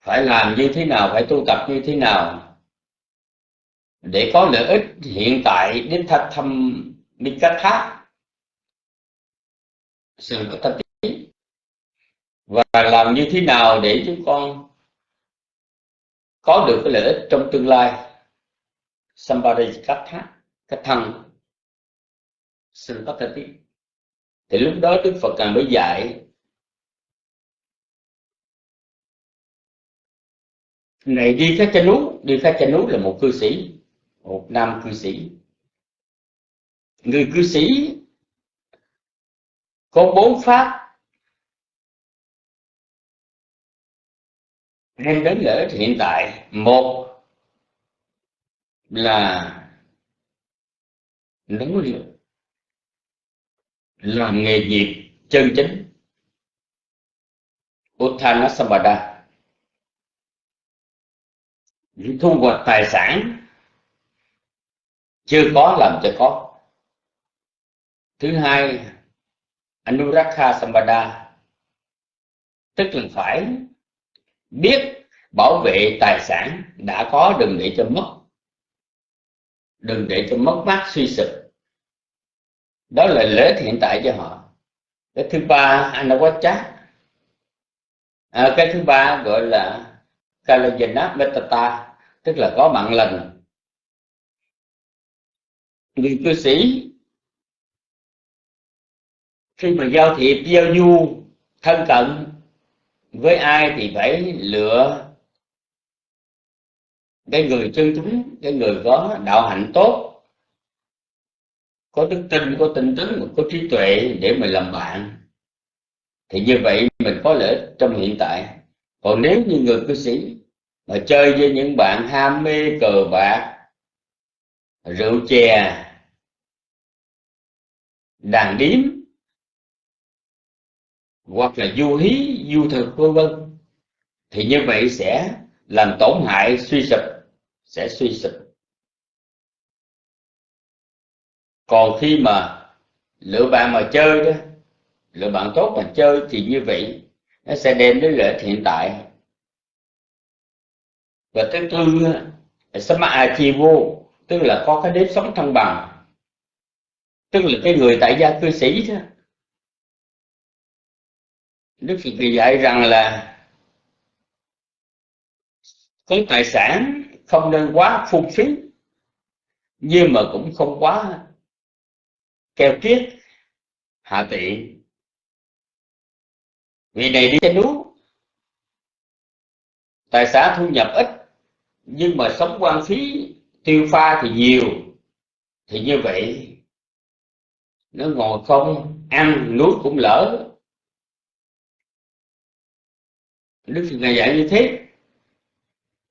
[SPEAKER 2] phải làm như thế nào, phải tu tập như thế nào? Để có lợi ích hiện tại đến thạch thăm minh cách khác sự có tập và làm như thế nào để chúng con có được cái lợi ích trong tương lai? Somebody cách khác cách thăng sự có tập thì lúc đó đức phật càng mới dạy. Này, đi khách cha núi, đi khách cha núi là một cư sĩ một nam cư sĩ. Người cư sĩ có bốn pháp. Đem đến lợi ích hiện tại, một là nấu liệu làm nghề nghiệp chân chính. Uttanasambada thu hoạch tài sản chưa có làm cho có. Thứ hai Anurakha Sambada tức là phải biết bảo vệ tài sản đã có đừng để cho mất. Đừng để cho mất mát suy sụp. Đó là lợi ích hiện tại cho họ. Cái thứ ba Anawacha. À, cái thứ ba gọi là Kalajana Metata tức là có mạng lành người cư sĩ, khi mà giao thiệp giao du thân cận với ai thì phải lựa cái người chân chúng cái người có đạo hạnh tốt, có đức tin, có tinh tấn, có trí tuệ để mình làm bạn. Thì như vậy mình có lợi ích trong hiện tại. Còn nếu như người cư sĩ mà chơi với những bạn ham mê cờ bạc rượu chè, đàn điếm, hoặc là du hí, du thực, vân vân. Thì như vậy sẽ làm tổn hại, suy sụp, sẽ suy sụp. Còn khi mà lựa bạn mà chơi đó, lựa bạn tốt mà chơi thì như vậy nó sẽ đem đến lợi ích hiện tại. Và thứ tư sama vô tức là có cái nếp sống thăng bằng. Tức là cái người tại gia cư sĩ đó. Đức Phật dạy rằng là có tài sản không nên quá phung phí, nhưng mà cũng không quá keo kiết hạ tiện. Vì này đi trên núi, tài sản thu nhập ít, nhưng mà sống quan phí tiêu pha thì nhiều, thì như vậy nó ngồi không, ăn nuốt cũng lỡ. Đức phật ngài dạy như thế.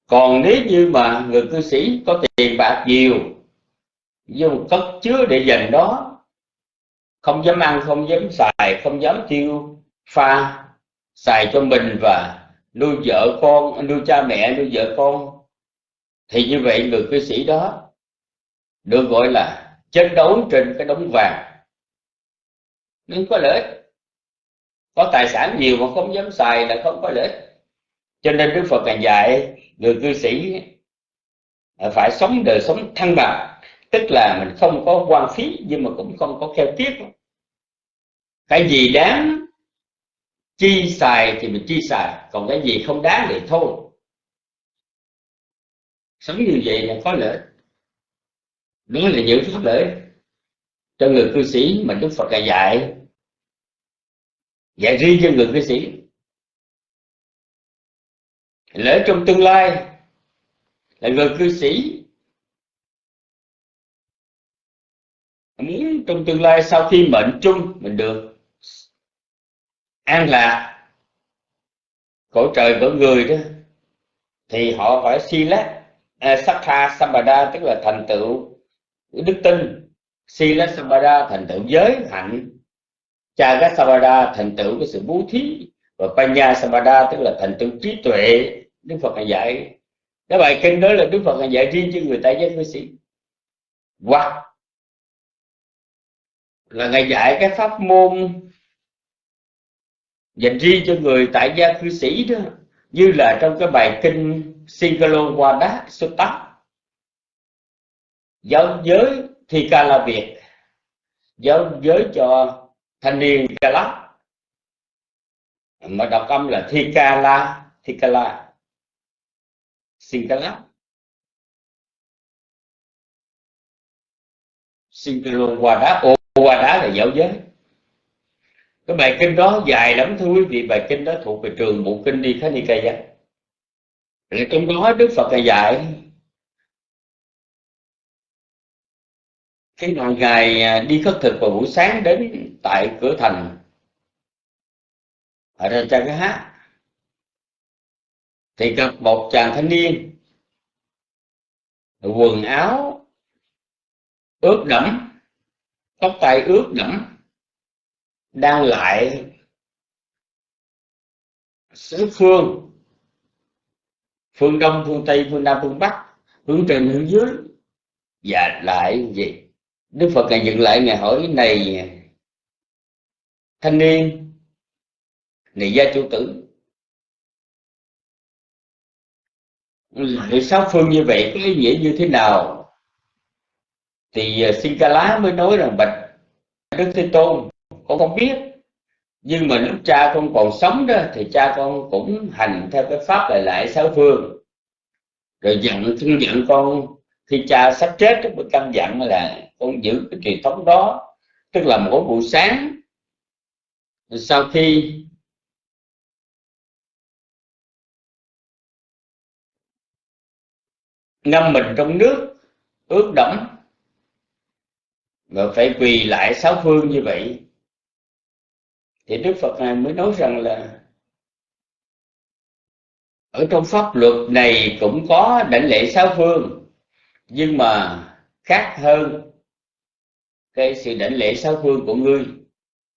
[SPEAKER 2] Còn nếu như mà người cư sĩ có tiền bạc nhiều dùng cất chứa để dành đó, không dám ăn, không dám xài, không dám tiêu pha, xài cho mình và nuôi vợ con, nuôi cha mẹ, nuôi vợ con thì như vậy người cư sĩ đó được gọi là chiến đấu trên cái đống vàng. Nhưng có lợi ích. Có tài sản nhiều mà không dám xài là không có lợi ích. Cho nên đức phật càng dạy người cư sĩ phải sống đời sống thăng bằng. Tức là mình không có quan phí nhưng mà cũng không có keo kiết cái gì đáng chi xài thì mình chi xài, còn cái gì không đáng thì thôi sống như vậy là có lợi. Đó là giữ pháp lợi. Cho người cư sĩ mà đức phật dạy. Dạy riêng cho người cư sĩ. Lỡ trong tương lai là người cư sĩ muốn trong tương lai sau khi mệnh chung mình được an lạc. Cõi trời của người đó thì họ phải si lát. Ờ, Sakha Sampada tức là thành tựu đức tin. Sila Sampada thành tựu giới hạnh. Chaga Sampada thành tựu cái sự bố thí. Và Panya Sampada tức là thành tựu trí tuệ, Đức Phật ngài dạy. Cái bài kinh đó là Đức Phật ngài dạy riêng cho người tại gia cư sĩ. Hoặc là ngài dạy cái pháp môn dành riêng cho người tại gia cư sĩ đó. Như là trong cái bài kinh Singalowada Sutta giáo giới thi ca la Việt. Giáo giới cho thanh niên ca lắc mà đọc âm là thi ca la, thi ca la. Singala Singalowada Owada là giáo giới. Cái bài kinh đó dài lắm thưa quý vị, bài kinh đó thuộc về trường bộ kinh đi khá giác rồi trong đó đức phật là dạy. Khi nào ngài à, đi khất thực vào buổi sáng đến tại cửa thành, ở trên trang cái hát thì gặp một chàng thanh niên, quần áo ướt đẫm, tóc tai ướt đẫm, đang lại xứ phương phương đông, phương tây, phương nam, phương bắc, hướng trên, hướng dưới. Và lại gì? Đức phật ngài dựng lại, ngài hỏi này, thanh niên, này gia chủ tử. Lại sáu phương như vậy có ý nghĩa như thế nào? Thì à, Sinh ca lá mới nói rằng bạch đức thế tôn, con không biết nhưng mà lúc cha con còn sống đó thì cha con cũng hành theo cái pháp lại lại sáu phương. Rồi dặn thương dặn con khi cha sắp chết đó, mới căn dặn là con giữ cái truyền thống đó tức là mỗi buổi sáng. Sau khi ngâm mình trong nước ướt đẫm và phải quỳ lại sáu phương như vậy thì đức phật này mới nói rằng là ở trong pháp luật này cũng có đảnh lễ sáu phương, nhưng mà khác hơn cái sự đảnh lễ sáu phương của ngươi.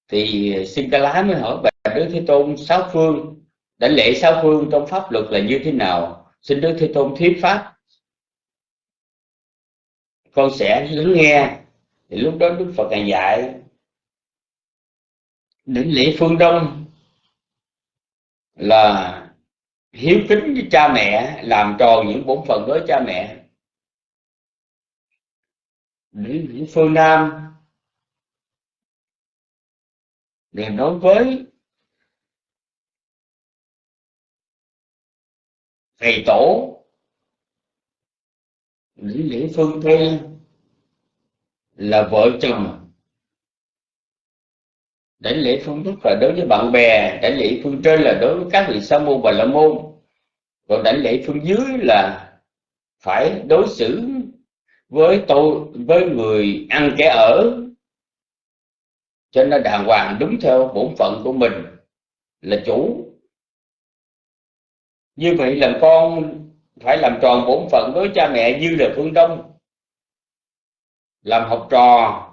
[SPEAKER 2] Thì xin ca lá mới hỏi bà đức thế tôn, sáu phương, đảnh lễ sáu phương trong pháp luật là như thế nào? Xin đức thế tôn thuyết pháp. Con sẽ lắng nghe. Thì lúc đó đức phật ngài dạy đỉnh lễ phương đông là hiếu kính với cha mẹ, làm tròn những bổn phận với cha mẹ. Đỉnh lễ phương nam là đối với thầy tổ. Đỉnh lễ phương tây là vợ chồng đảnh lễ phương thức là đối với bạn bè đảnh lễ phương trên là đối với các vị sa môn và la môn. Còn đảnh lễ phương dưới là phải đối xử với tôi, với người ăn kẻ ở.
[SPEAKER 3] Cho nên đàng hoàng đúng theo bổn phận của mình là chủ. Như vậy là con phải làm tròn bổn phận với cha mẹ như là phương đông. Làm học trò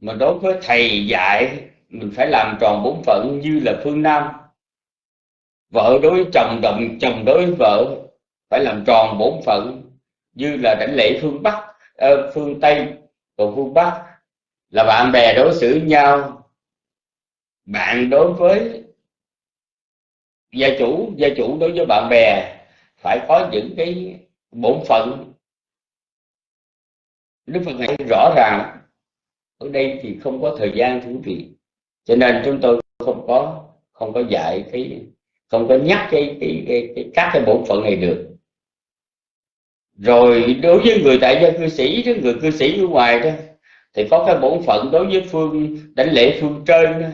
[SPEAKER 3] mà đối với thầy dạy mình phải làm tròn bổn phận như là phương nam. Vợ đối với chồng đồng chồng đối với vợ phải làm tròn bổn phận như là đảnh lễ phương bắc uh, phương tây còn phương bắc. Là bạn bè đối xử nhau. Bạn đối với gia chủ gia chủ đối với bạn bè phải có những cái bổn phận. Đức phật này rõ ràng ở đây thì không có thời gian thú vị. Cho nên chúng tôi không có không có dạy cái không có nhắc cái, cái, cái, cái các cái bổn phận này được. Rồi đối với người tại gia cư sĩ đó người cư sĩ nước ngoài đó thì có cái bổn phận đối với phương đánh lễ phương trên đó.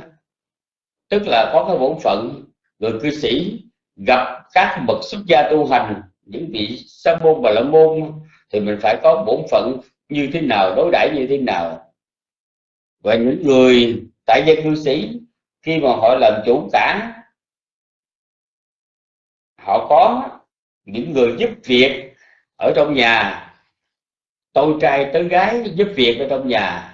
[SPEAKER 3] tức là có cái bổn phận người cư sĩ gặp các bậc xuất gia tu hành những vị sa môn và la môn thì mình phải có bổn phận như thế nào đối đãi như thế nào và những người tại gia cư sĩ, khi mà họ làm chủ cả họ có những người giúp việc ở trong nhà. Tôi trai tới gái giúp việc ở trong nhà.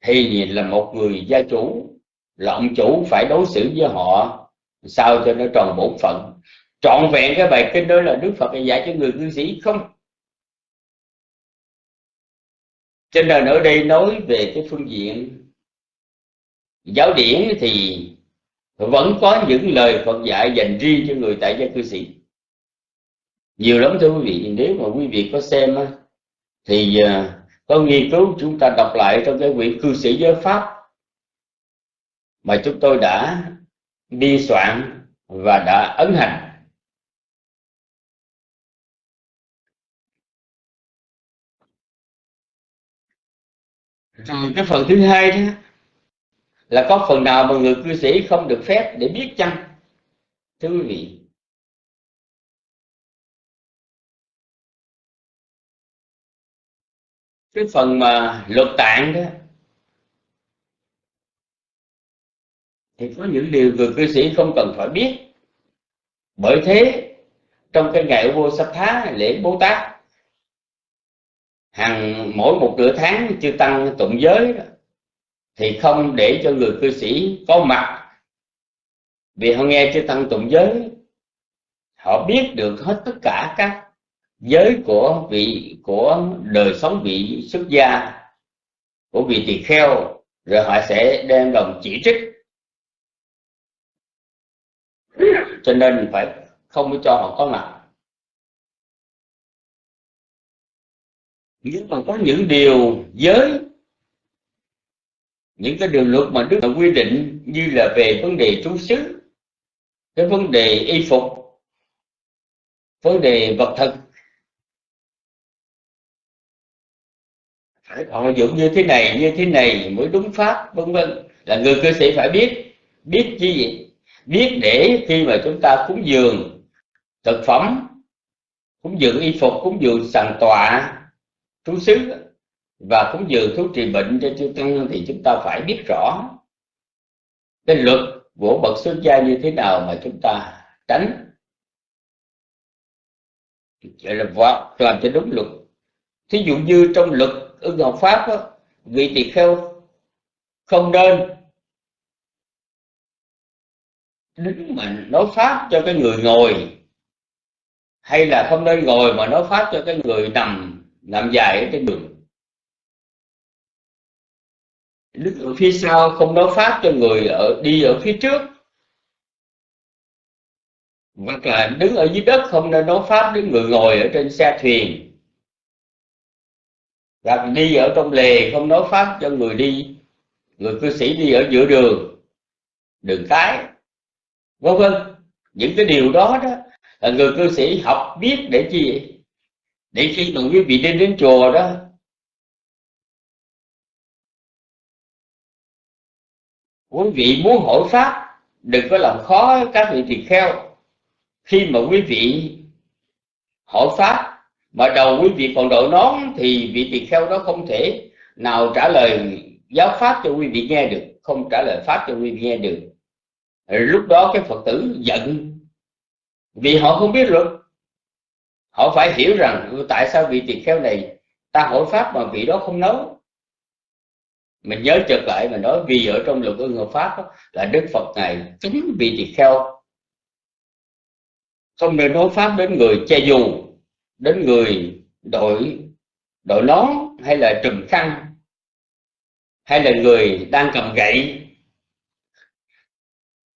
[SPEAKER 3] Thì là một người gia chủ là ông chủ phải đối xử với họ, sao cho nó tròn bổn phận. Trọn vẹn cái bài kinh đó là đức phật dạy cho người cư sĩ không cho nên ở đây nói về cái phương diện giáo điển thì vẫn có những lời Phật dạy dành riêng cho người tại gia cư sĩ. Nhiều lắm thưa quý vị, nếu mà quý vị có xem thì à, có nghiên cứu chúng ta đọc lại trong cái quyển cư sĩ giới pháp mà chúng tôi đã biên soạn và đã ấn hành. Rồi cái phần thứ hai đó là có phần nào mà người cư sĩ không được phép để biết chăng? Thưa quý vị, cái phần mà luật tạng đó thì có những điều người cư sĩ không cần phải biết. Bởi thế, trong cái ngày vô sắp thá lễ bồ tát hàng mỗi một nửa tháng chư tăng tụng giới đó, thì không để cho người cư sĩ có mặt. Vì họ nghe chư tăng tụng giới họ biết được hết tất cả các giới của vị của đời sống vị xuất gia của vị tỳ kheo rồi họ sẽ đem lòng chỉ trích. Cho nên phải không cho họ có mặt. Nhưng mà có những điều giới, những cái điều luật mà Đức Phật quy định như là về vấn đề trú xứ, cái vấn đề y phục, vấn đề vật thực, phải họ dụng như thế này, như thế này mới đúng pháp, vân vân. Là người cư sĩ phải biết biết chi gì? Biết để khi mà chúng ta cúng dường thực phẩm, cúng dường y phục, cúng dường sàn tọa thú xứ và cúng dường thuốc trị bệnh cho chư tăng thì chúng ta phải biết rõ cái luật của bậc xuất gia như thế nào mà chúng ta tránh. Vậy là làm cho đúng luật. Thí dụ như trong luật ưng học pháp đó, vị tỳ kheo không nên đứng mà nói pháp cho cái người ngồi hay là không nên ngồi mà nói pháp cho cái người nằm nằm dài ở trên đường. Đứng ở phía sau không nói pháp cho người ở, đi ở phía trước. Hoặc là đứng ở dưới đất không nên nói pháp đến người ngồi ở trên xe thuyền. Hoặc đi ở trong lề không nói pháp cho người đi. Người cư sĩ đi ở giữa đường. Đường cái. Vân vân. Những cái điều đó đó là người cư sĩ học biết để chi để khi mà quý vị đi đến chùa đó, quý vị muốn hỏi pháp, đừng có làm khó các vị tỳ kheo. Khi mà quý vị hỏi pháp, mà đầu quý vị còn đội nón, thì vị tỳ kheo đó không thể nào trả lời
[SPEAKER 2] giáo pháp cho quý vị nghe được, không trả lời pháp cho quý vị nghe được. Lúc đó cái phật tử giận, vì họ không biết luật họ phải hiểu rằng ừ, tại sao vị tỳ kheo này ta hỏi pháp mà vị đó không nấu mình nhớ chợt lại mình nói vì ở trong luật ưng hợp pháp đó, là đức phật này chính vị tỳ kheo. Không nên nói pháp đến người che dù đến người đội đội nón hay là trùm khăn hay là người đang cầm gậy.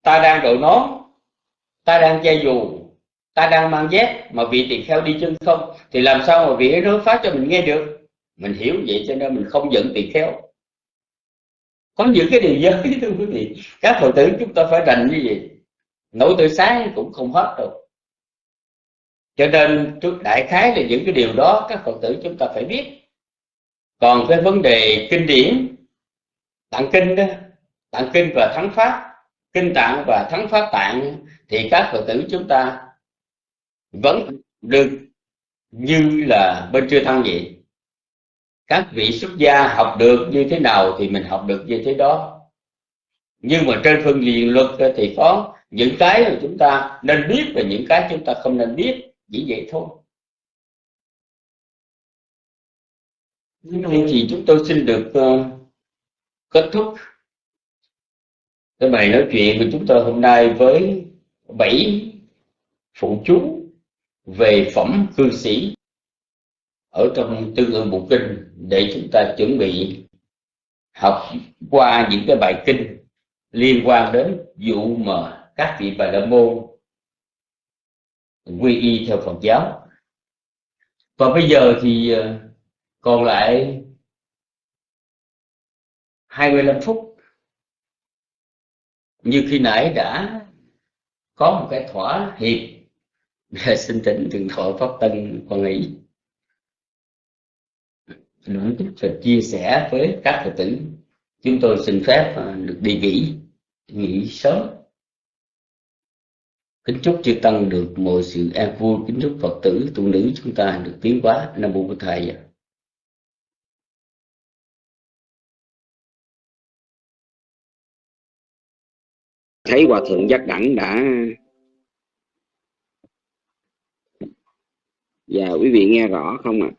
[SPEAKER 2] Ta đang đội nón ta đang che dù ta đang mang dép, mà vị tỳ kheo đi chân không, thì làm sao mà vị ấy nói pháp cho mình nghe được? Mình hiểu vậy cho nên mình không giận tỳ kheo. Có những cái điều giới, (laughs) thưa quý vị, các phật tử chúng ta phải rành như vậy. Nổi từ sáng cũng không hết đâu. Cho nên trước đại khái là những cái điều đó các phật tử chúng ta phải biết. Còn cái vấn đề kinh điển, tạng kinh đó, tạng kinh và thắng pháp, kinh tạng và thắng pháp tạng, thì các phật tử chúng ta vẫn được như là bên chưa thăng vậy các vị xuất gia học được như thế nào thì mình học được như thế đó. Nhưng mà trên phương diện luật thì có những cái mà chúng ta nên biết và những cái chúng ta không nên biết chỉ vậy thôi. Nên thì chúng tôi xin được uh, kết thúc cái bài nói chuyện của chúng tôi hôm nay với bảy phụ chú về phẩm cư sĩ ở trong tương ương bộ kinh để chúng ta chuẩn bị học qua những cái bài kinh liên quan đến vụ mà các vị bà la môn quy y theo Phật giáo. Và bây giờ thì ờ, còn lại 25 phút. Như khi nãy đã có một cái thỏa hiệp xin thỉnh thượng thọ pháp tân quan ý. Đủ tiếp tục chia sẻ với các phật tử. Chúng tôi xin phép à, được đi nghỉ nghỉ sớm. Kính chúc chư tăng được mọi sự an vui. Kính chúc phật tử, tu nữ chúng ta được tiến hóa. Nam mô bổn thầy.
[SPEAKER 4] Thấy hòa thượng giác đẳng đã dạ quý vị nghe rõ không ạ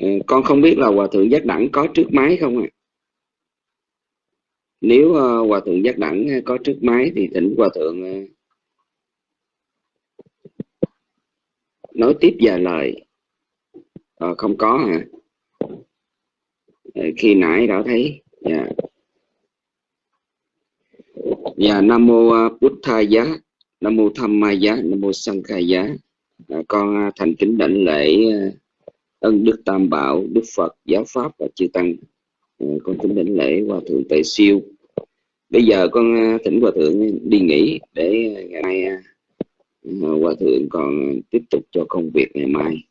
[SPEAKER 4] à? con không biết là hòa thượng giác đẳng có trước máy không ạ à? nếu uh, hòa thượng giác đẳng ờ, có trước máy thì thỉnh hòa thượng uh, nói tiếp vài lời à, không có hả khi nãy đã thấy dạ yeah. dạ nam mô bút tha giá nam mô tham ma giá nam mô sanh khai giá. À, con à, thành kính đảnh lễ à, ân đức tam bảo đức phật giáo pháp và chư tăng. À, con kính đảnh lễ hòa thượng tề siêu. Bây giờ con à, thỉnh hòa thượng đi nghỉ để ngày mai hòa thượng còn tiếp tục cho công việc ngày mai.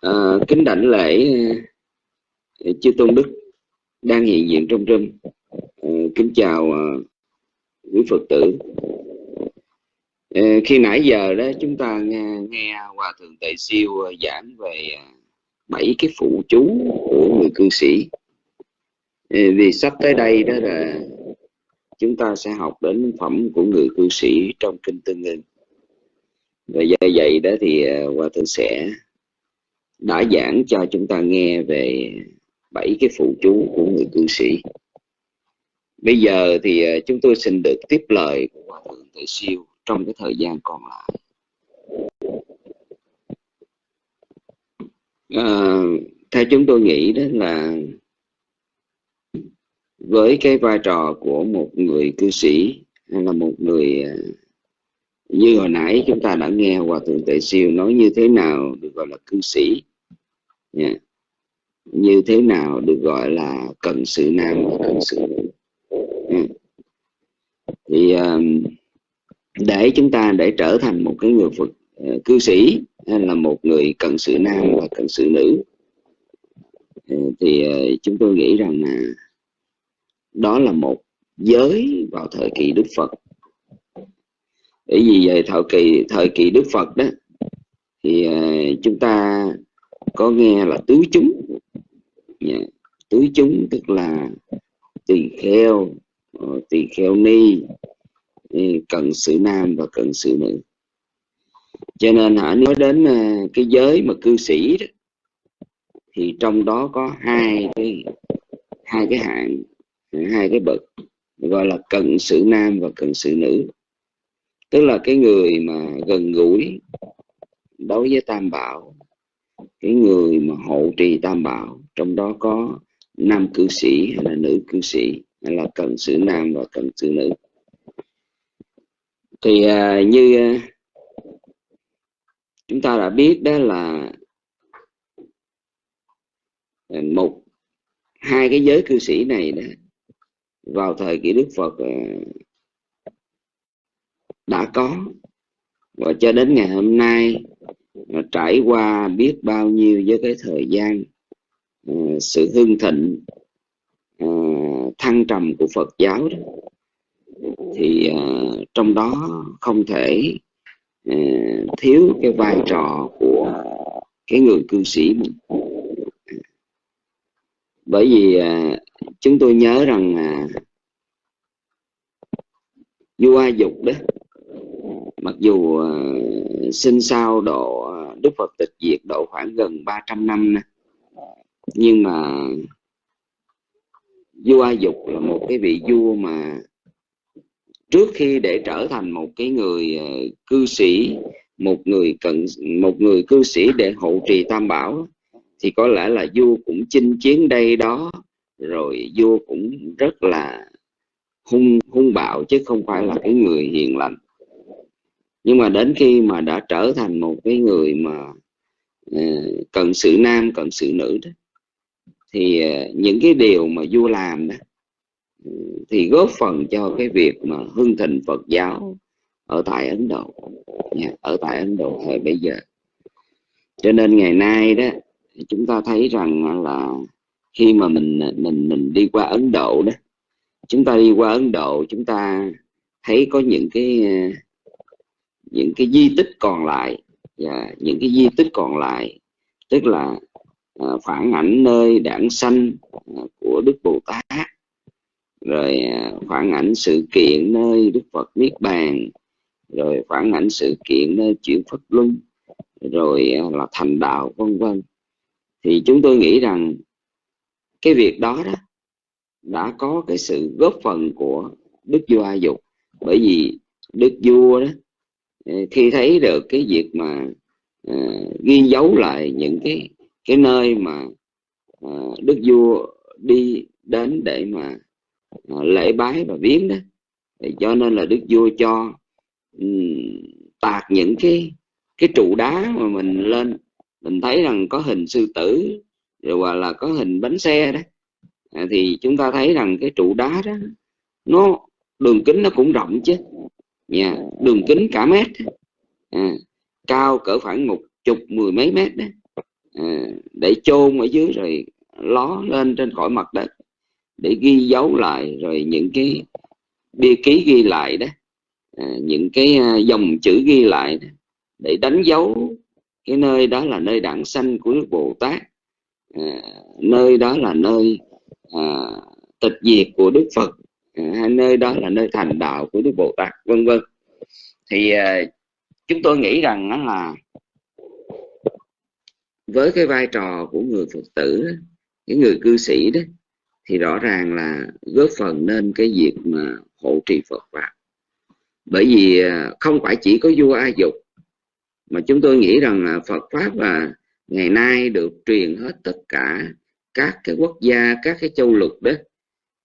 [SPEAKER 4] À, kính đảnh lễ chư tôn đức đang hiện diện trong râm. À, kính chào quý phật tử. Ờ, khi nãy giờ đó chúng ta nghe, nghe hòa thượng tề siêu ờ, giảng về ờ, bảy cái phụ chú của người cư sĩ. Vì sắp tới đây đó là chúng ta sẽ học đến phẩm của người cư sĩ trong kinh tương ưng. Và do vậy đó thì hòa thượng sẽ đã giảng cho chúng ta nghe về bảy cái phụ chú của người cư sĩ bây giờ thì ờ, chúng tôi xin được tiếp lời của hòa thượng tự siêu trong cái thời gian còn lại à, theo chúng tôi nghĩ đó là với cái vai trò của một người cư sĩ hay là một người ờ, như hồi nãy chúng ta đã nghe hòa thượng tệ siêu nói như thế nào được gọi là cư sĩ yeah. như thế nào được gọi là cần sự nam và cần sự nữ thì để chúng ta để trở thành một cái người Phật ờ, cư sĩ hay là một người cần sự nam và cần sự nữ ờ, thì ờ, chúng tôi nghĩ rằng là đó là một giới vào thời kỳ Đức Phật. Bởi vì về thời kỳ thời kỳ Đức Phật đó, thì chúng ta
[SPEAKER 2] có nghe là tứ chúng. Dạ, tứ chúng tức là tỳ kheo Ờ, tỳ kheo ni cần sự nam và cần sự nữ. Cho nên hả nói đến ờ, cái giới mà cư sĩ đó, thì trong đó có hai cái hai cái hạng hai cái bậc gọi là cận sự nam và cận sự nữ. Tức là cái người mà gần gũi đối với tam bảo cái người mà hộ trì tam bảo trong đó có nam cư sĩ hay là nữ cư sĩ là cần sự nam và cần sự nữ. Thì à, như à, chúng ta đã biết đó là à, một hai cái giới cư sĩ này đó vào thời kỳ Đức Phật à, đã có. Và cho đến ngày hôm nay trải qua biết bao nhiêu với cái thời gian à, sự hưng thịnh uh, thăng trầm của Phật giáo đó thì uh, trong đó không thể uh, thiếu cái vai trò của cái người cư sĩ mình. Bởi vì uh, chúng tôi nhớ rằng uh, vua A Dục đó mặc dù uh, sinh sau độ uh, Đức Phật tịch diệt độ khoảng gần 300 năm nè nhưng mà vua A Dục là một cái vị vua mà trước khi để trở thành một cái người ờ, cư sĩ một người cận một người cư sĩ để hộ trì tam bảo thì có lẽ là vua cũng chinh chiến đây đó. Rồi vua cũng rất là hung hung bạo chứ không phải là cái người hiền lành. Nhưng mà đến khi mà đã trở thành một cái người mà uh, cận sự nam cận sự nữ đó thì ờ, những cái điều mà vua làm đó ừ, thì góp phần cho cái việc mà hưng thịnh Phật giáo ở tại Ấn Độ dạ, ở tại Ấn Độ thời bây giờ. Cho nên ngày nay đó, chúng ta thấy rằng là khi mà mình mình mình đi qua Ấn Độ đó, chúng ta đi qua Ấn Độ, chúng ta thấy có những cái ờ, những cái di tích còn lại và những cái di tích còn lại, tức là À, phản ảnh nơi đảng sanh à, của Đức Bồ Tát. Rồi à, phản ảnh sự kiện nơi Đức Phật Niết Bàn. Rồi phản ảnh sự kiện nơi chuyển Phật Luân. Rồi là thành đạo vân vân. Thì chúng tôi nghĩ rằng cái việc đó đó đã có cái sự góp phần của Đức Vua A Dục. Bởi vì Đức Vua đó khi thấy được cái việc mà uh, ghi dấu lại những cái cái nơi mà uh, đức vua đi đến để mà uh, lễ bái và viếng đó. Thì cho nên là đức vua cho um, tạc những cái cái trụ đá mà mình lên. Mình thấy rằng có hình sư tử rồi hoặc là có hình bánh xe đó. À, thì chúng ta thấy rằng cái trụ đá đó nó đường kính nó cũng rộng chứ. Yeah, đường kính cả mét. À, cao cỡ khoảng một chục mười mấy mét đó. Ừ, để chôn ở dưới rồi ló lên trên khỏi mặt đất để ghi dấu lại rồi những cái bia ký ghi lại đó. À, những cái à, dòng chữ ghi lại đó, để đánh dấu cái nơi đó là nơi đảng sanh của Đức Bồ Tát. À, nơi đó là nơi à, tịch diệt của Đức Phật. À, nơi đó là nơi thành đạo của Đức Bồ Tát vân vân. Thì à, chúng tôi nghĩ rằng đó là với cái vai trò của người Phật tử cái người cư sĩ đó, thì rõ ràng là góp phần nên cái việc mà hộ trì Phật pháp. Bởi vì à, không phải chỉ có vua A Dục, mà chúng tôi nghĩ rằng là Phật pháp là ngày nay được truyền hết tất cả các cái quốc gia, các cái châu lục đó.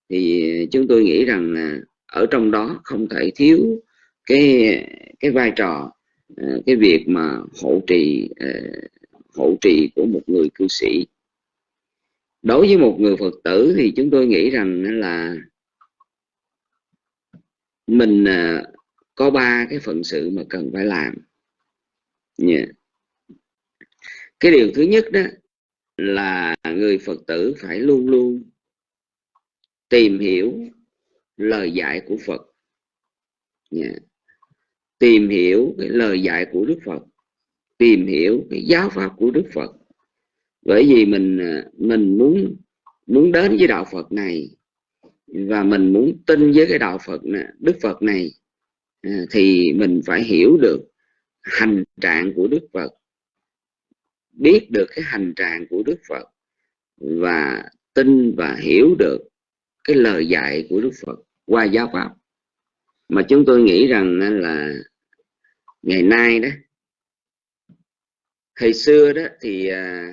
[SPEAKER 2] Thì chúng tôi nghĩ rằng là ở trong đó không thể thiếu cái cái vai trò à, cái việc mà hộ trì à, hộ trì của một người cư sĩ. Đối với một người phật tử thì chúng tôi nghĩ rằng là mình à, có ba cái phận sự mà cần phải làm. Yeah. cái điều thứ nhất đó là người phật tử phải luôn luôn tìm hiểu lời dạy của phật. Yeah. Tìm hiểu cái lời dạy của Đức Phật tìm hiểu cái giáo pháp của Đức Phật. Bởi vì mình à, mình muốn muốn đến với đạo Phật này và mình muốn tin với cái đạo Phật này, Đức Phật này à, thì mình phải hiểu được hành trạng của Đức Phật biết được cái hành trạng của Đức Phật và tin và hiểu được cái lời dạy của Đức Phật qua giáo pháp. Mà chúng tôi nghĩ rằng là ngày nay đó thời xưa đó thì à,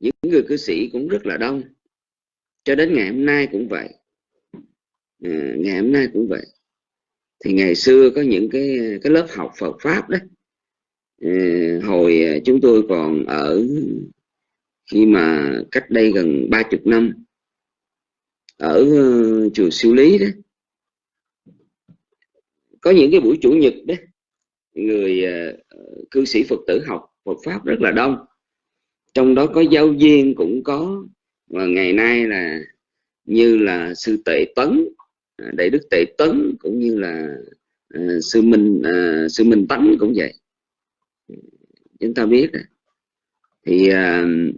[SPEAKER 2] những người cư sĩ cũng rất là đông. Cho đến ngày hôm nay cũng vậy. À, ngày hôm nay cũng vậy. Thì ngày xưa có những cái cái lớp học Phật pháp đó à, hồi à, chúng tôi còn ở khi mà cách đây gần ba chục năm ở uh, chùa siêu lý đó. Có những cái buổi chủ nhật đấy người ờ, cư sĩ phật tử học phật pháp rất là đông trong đó có giáo viên cũng có và ngày nay là như là sư tệ tấn à, đại đức tệ tấn cũng như là uh, sư minh uh, sư minh tấn cũng vậy chúng ta biết rồi. thì uh,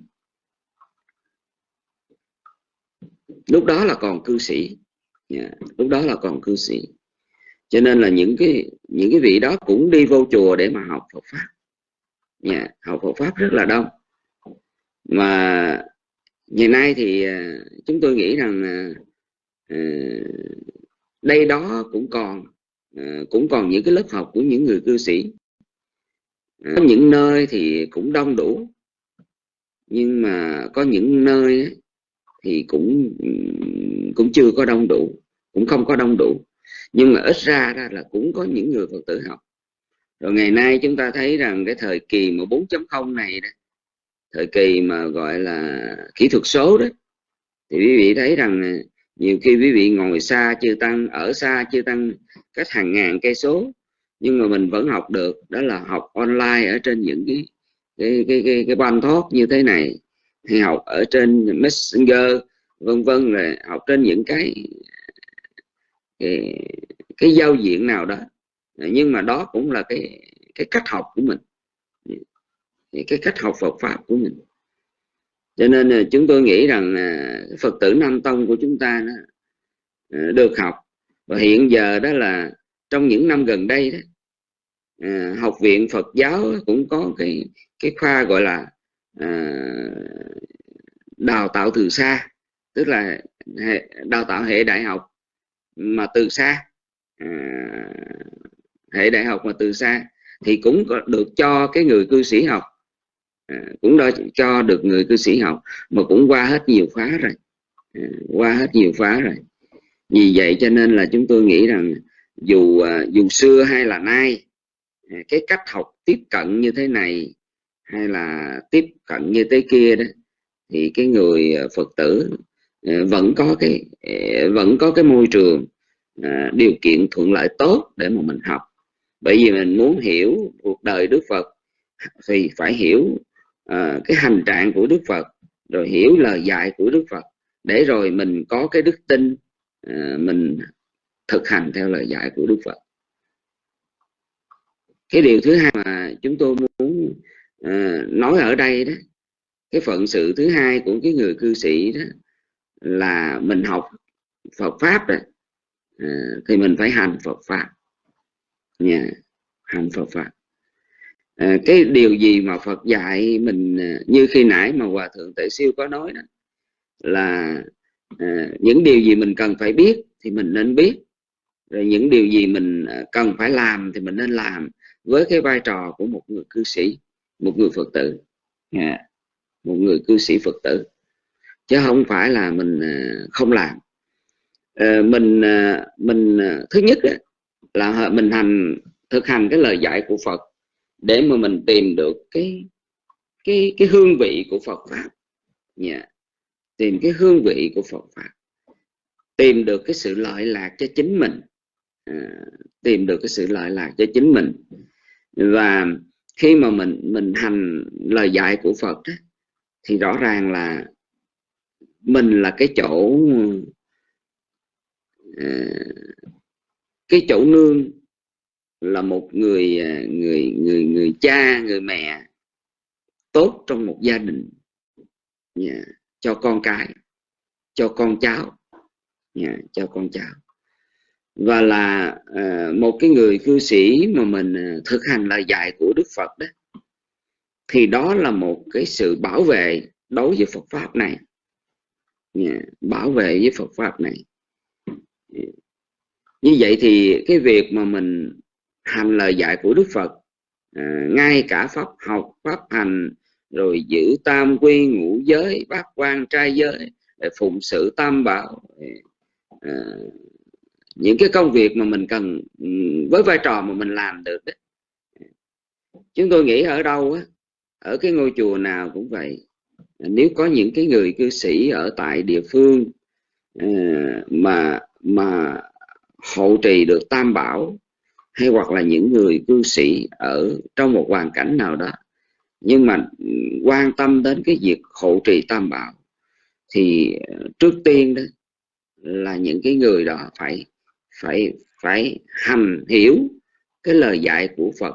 [SPEAKER 2] lúc đó là còn cư sĩ yeah. lúc đó là còn cư sĩ cho nên là những cái những cái vị đó cũng đi vô chùa để mà học Phật pháp. Yeah. học Phật pháp rất là đông. Mà ngày nay thì à, chúng tôi nghĩ rằng à, đây đó cũng còn à, cũng còn những cái lớp học của những người cư sĩ. Có những nơi thì cũng đông đủ. Nhưng mà có những nơi thì cũng cũng chưa có đông đủ, cũng không có đông đủ nhưng mà ít ra ra là cũng có những người phật tử học. Rồi ngày nay chúng ta thấy rằng cái thời kỳ mà 4.0 này đó thời kỳ mà gọi là kỹ thuật số đó thì quý vị thấy rằng nhiều khi quý vị ngồi xa chưa tăng ở xa chưa tăng cách hàng ngàn cây số nhưng mà mình vẫn học được đó là học online ở trên những cái cái cái cái, cái ban thoát như thế này hay học ở trên messenger vân vân là học trên những cái cái, cái giao diện nào đó. Nhưng mà đó cũng là cái cái cách học của mình. Cái cách học Phật pháp của mình. Cho nên à, chúng tôi nghĩ rằng à, Phật tử Nam Tông của chúng ta đó, à, được học. Và hiện giờ đó là trong những năm gần đây đó học viện Phật giáo cũng có cái cái khoa gọi là đào tạo từ xa. Tức là đào tạo hệ đại học mà từ xa. À, hệ đại học mà từ xa thì cũng có được cho cái người cư sĩ học. À, cũng đã cho được người cư sĩ học mà cũng qua hết nhiều khóa rồi. À, qua hết nhiều khóa rồi. Vì vậy cho nên là chúng tôi nghĩ rằng dù à, dù xưa hay là nay à, cái cách học tiếp cận như thế này hay là tiếp cận như thế kia đó thì cái người à, phật tử Ờ, vẫn có cái ờ, vẫn có cái môi trường ờ, điều kiện thuận lợi tốt để mà mình học. Bởi vì mình muốn hiểu cuộc đời Đức Phật thì phải hiểu cái hành trạng của Đức Phật, rồi hiểu lời dạy của Đức Phật. Để rồi mình có cái đức tin mình thực hành theo lời dạy của Đức Phật. Cái điều thứ hai mà chúng tôi muốn nói ở đây đó, cái phận sự thứ hai của cái người cư sĩ đó là mình học Phật pháp đó à, thì mình phải hành Phật pháp. Nha hành Phật pháp. À, cái điều gì mà Phật dạy mình à, như khi nãy mà hòa thượng tệ siêu có nói đó là à, những điều gì mình cần phải biết thì mình nên biết. Rồi những điều gì mình à, cần phải làm thì mình nên làm với cái vai trò của một người cư sĩ một người Phật tử. Yeah một người cư sĩ Phật tử chứ không phải là mình à, không làm. Ờ, mình à, mình à, thứ nhất là mình hành thực hành cái lời dạy của Phật để mà mình tìm được cái cái cái hương vị của Phật pháp. Yeah. tìm cái hương vị của Phật pháp. Tìm được cái sự lợi lạc cho chính mình. À, tìm được cái sự lợi lạc cho chính mình. Và khi mà mình mình hành lời dạy của Phật đó, thì rõ ràng là mình là cái chỗ à, cái chỗ nương là một người à, người người người cha người mẹ tốt trong một gia đình yeah. cho con cái cho con cháu yeah. cho con cháu và là uh, một cái người cư sĩ mà mình uh, thực hành lời dạy của Đức Phật đó thì đó là một cái sự bảo vệ đối với Phật pháp này. Dạ, bảo vệ với Phật pháp này. Dạ. Như vậy thì cái việc mà mình hành lời dạy của Đức Phật à, ngay cả pháp học pháp hành rồi giữ tam quy ngũ giới bát quan trai giới để phụng sự tam bảo dạ. à, những cái công việc mà mình cần ừ, với vai trò mà mình làm được đấy chúng tôi nghĩ ở đâu á ở cái ngôi chùa nào cũng vậy nếu có những cái người cư sĩ ở tại địa phương ờ, mà mà hậu trì được tam bảo hay hoặc là những người cư sĩ ở trong một hoàn cảnh nào đó nhưng mà quan tâm đến cái việc hộ trì tam bảo thì trước tiên đó là những cái người đó phải phải phải hành hiểu cái lời dạy của Phật.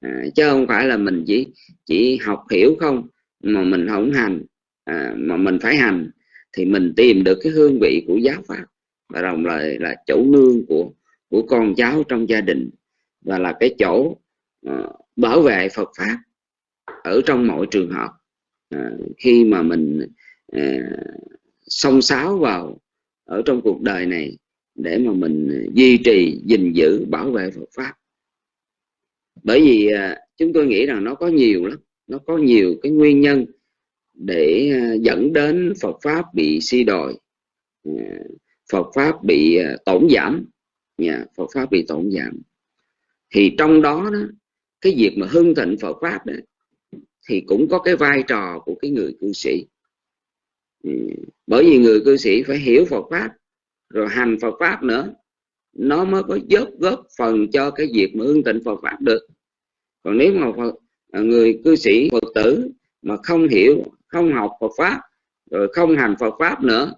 [SPEAKER 2] À, chứ không phải là mình chỉ chỉ học hiểu không mà mình không hành à, mà mình phải hành thì mình tìm được cái hương vị của giáo pháp và đồng thời là chỗ nương của của con cháu trong gia đình và là cái chỗ uh, bảo vệ Phật pháp ở trong mọi trường hợp. Uh, khi mà mình à, uh, sáo vào ở trong cuộc đời này để mà mình duy trì gìn giữ bảo vệ Phật pháp. Bởi vì uh, chúng tôi nghĩ rằng nó có nhiều lắm nó có nhiều cái nguyên nhân để à, dẫn đến Phật pháp bị si đồi à, Phật pháp bị à, tổn giảm. Nhà Phật pháp bị tổn giảm. Thì trong đó, đó cái việc mà hưng thịnh Phật pháp đó, thì cũng có cái vai trò của cái người cư sĩ. Ừ, bởi vì người cư sĩ phải hiểu Phật pháp rồi hành Phật pháp nữa nó mới có góp góp phần cho cái việc mà hưng thịnh Phật pháp được. Còn nếu mà Phật, À, người cư sĩ Phật tử mà không hiểu, không học Phật pháp, rồi không hành Phật pháp nữa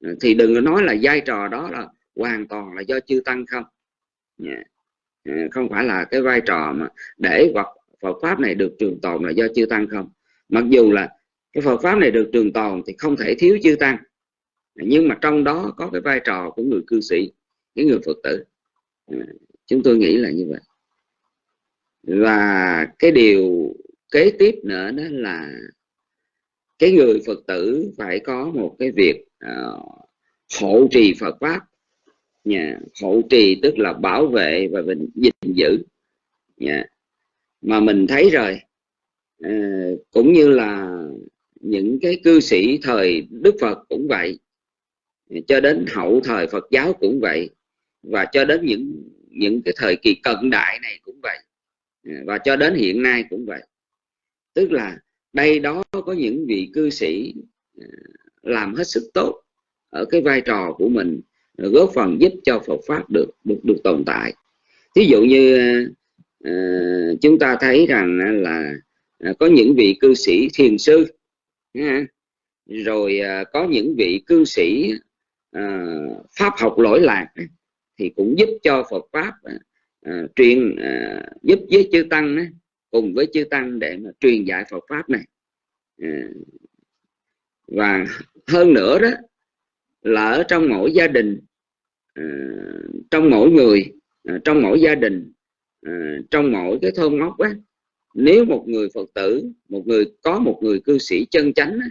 [SPEAKER 2] à, thì đừng có nói là vai trò đó là hoàn toàn là do chư tăng không. Dạ. À, không phải là cái vai trò mà để hoặc Phật pháp này được trường tồn là do chư tăng không. Mặc dù là cái Phật pháp này được trường tồn thì không thể thiếu chư tăng, nhưng mà trong đó có cái vai trò của người cư sĩ, cái người Phật tử. Chúng tôi nghĩ là như vậy và cái điều kế tiếp nữa đó là cái người Phật tử phải có một cái việc uh, hộ trì Phật pháp. Nhà hộ trì tức là bảo vệ và mình gìn giữ. Nhà mà mình thấy rồi uh, cũng như là những cái cư sĩ thời Đức Phật cũng vậy cho đến hậu thời Phật giáo cũng vậy và cho đến những những cái thời kỳ cận đại này cũng vậy. À, và cho đến hiện nay cũng vậy. Tức là đây đó có những vị cư sĩ à, làm hết sức tốt ở cái vai trò của mình à, góp phần giúp cho Phật pháp được được được tồn tại. Thí dụ như uh, chúng ta thấy rằng là uh, có những vị cư sĩ thiền sư rồi uh, có những vị cư sĩ uh, pháp học lỗi lạc thì cũng giúp cho Phật pháp uh, À, truyền à, giúp với chư tăng uh, cùng với chư tăng để mà truyền dạy Phật pháp này. À, và hơn nữa đó là ở trong mỗi gia đình à, trong mỗi người à, trong mỗi gia đình à, trong mỗi cái thôn ngóc á nếu một người phật tử một người có một người cư sĩ chân chánh á,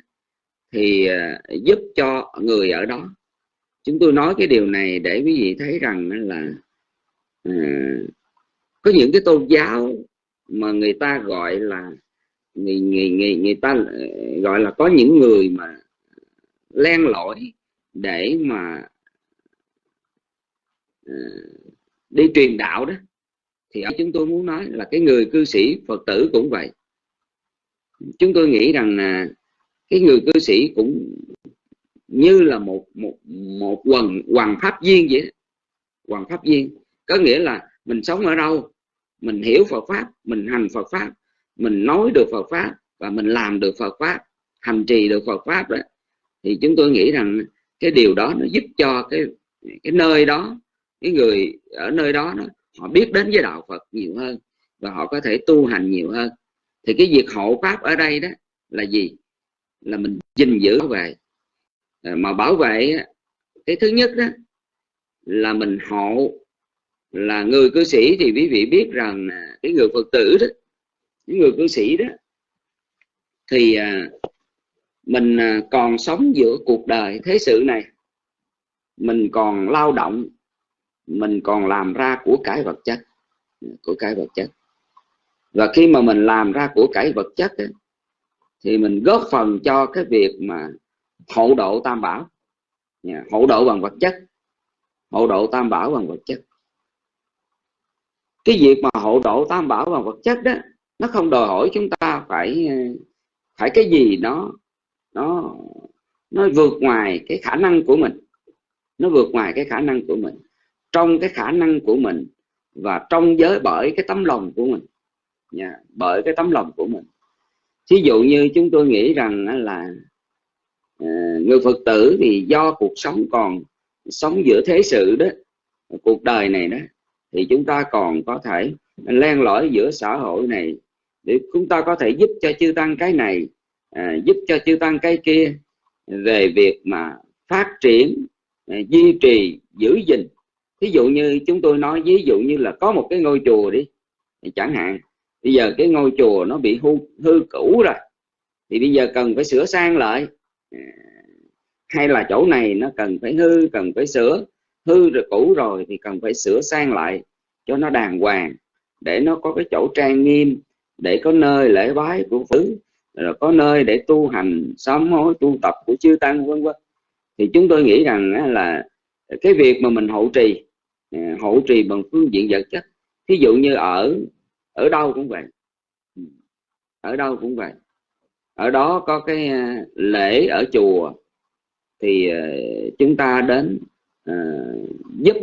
[SPEAKER 2] thì à, giúp cho người ở đó. Chúng tôi nói cái điều này để quý vị thấy rằng là Ừ. có những cái tôn giáo mà người ta gọi là người, người, người, người ta ờ, gọi là có những người mà len lỏi để mà uh, đi truyền đạo đó thì ở chúng tôi muốn nói là cái người cư sĩ phật tử cũng vậy. Chúng tôi nghĩ rằng là cái người cư sĩ cũng như là một một một quần hoàng pháp viên vậy hoàng pháp viên có nghĩa là mình sống ở đâu mình hiểu Phật pháp mình hành Phật pháp mình nói được Phật pháp và mình làm được Phật pháp hành trì được Phật pháp đó thì chúng tôi nghĩ rằng cái điều đó nó giúp cho cái cái nơi đó cái người ở nơi đó, đó họ biết đến với đạo Phật nhiều hơn và họ có thể tu hành nhiều hơn. Thì cái việc hộ pháp ở đây đó là gì? Là mình gìn giữ về ờ, mà bảo vệ cái thứ nhất đó là mình hộ là người cư sĩ thì quý vị biết rằng cái người phật tử đó những người cư sĩ đó thì à, mình à, còn sống giữa cuộc đời thế sự này. Mình còn lao động mình còn làm ra của cải vật chất của cải vật chất. Và khi mà mình làm ra của cải vật chất ấy, thì mình góp phần cho cái việc mà hậu độ tam bảo. Dạ, hậu độ bằng vật chất hậu độ tam bảo bằng vật chất cái việc mà hộ độ tam bảo bằng vật chất đó, nó không đòi hỏi chúng ta phải phải cái gì nó nó nó vượt ngoài cái khả năng của mình. Nó vượt ngoài cái khả năng của mình. Trong cái khả năng của mình và trong giới bởi cái tấm lòng của mình. Nha bởi cái tấm lòng của mình. Thí dụ như chúng tôi nghĩ rằng là ờ, người phật tử thì do cuộc sống còn sống giữa thế sự đó, cuộc đời này đó thì chúng ta còn có thể len lỏi giữa xã hội này để chúng ta có thể giúp cho chư tăng cái này à, giúp cho chư tăng cái kia về việc mà phát triển à, duy trì giữ gìn. Ví dụ như chúng tôi nói ví dụ như là có một cái ngôi chùa đi chẳng hạn bây giờ cái ngôi chùa nó bị hư, hư cũ rồi thì bây giờ cần phải sửa sang lại. À, hay là chỗ này nó cần phải hư cần phải sửa hư rồi cũ rồi thì cần phải sửa sang lại cho nó đàng hoàng, để nó có cái chỗ trang nghiêm, để có nơi lễ bái của phứ rồi có nơi để tu hành, sám hối, tu tập của chư tăng, vân vân. Thì chúng tôi nghĩ rằng là cái việc mà mình hộ trì à, hậu hộ trì bằng phương diện vật chất, thí dụ như ở ở đâu cũng vậy. Ừ, ở đâu cũng vậy. Ở đó có cái à, lễ ở chùa thì à, chúng ta đến uh, giúp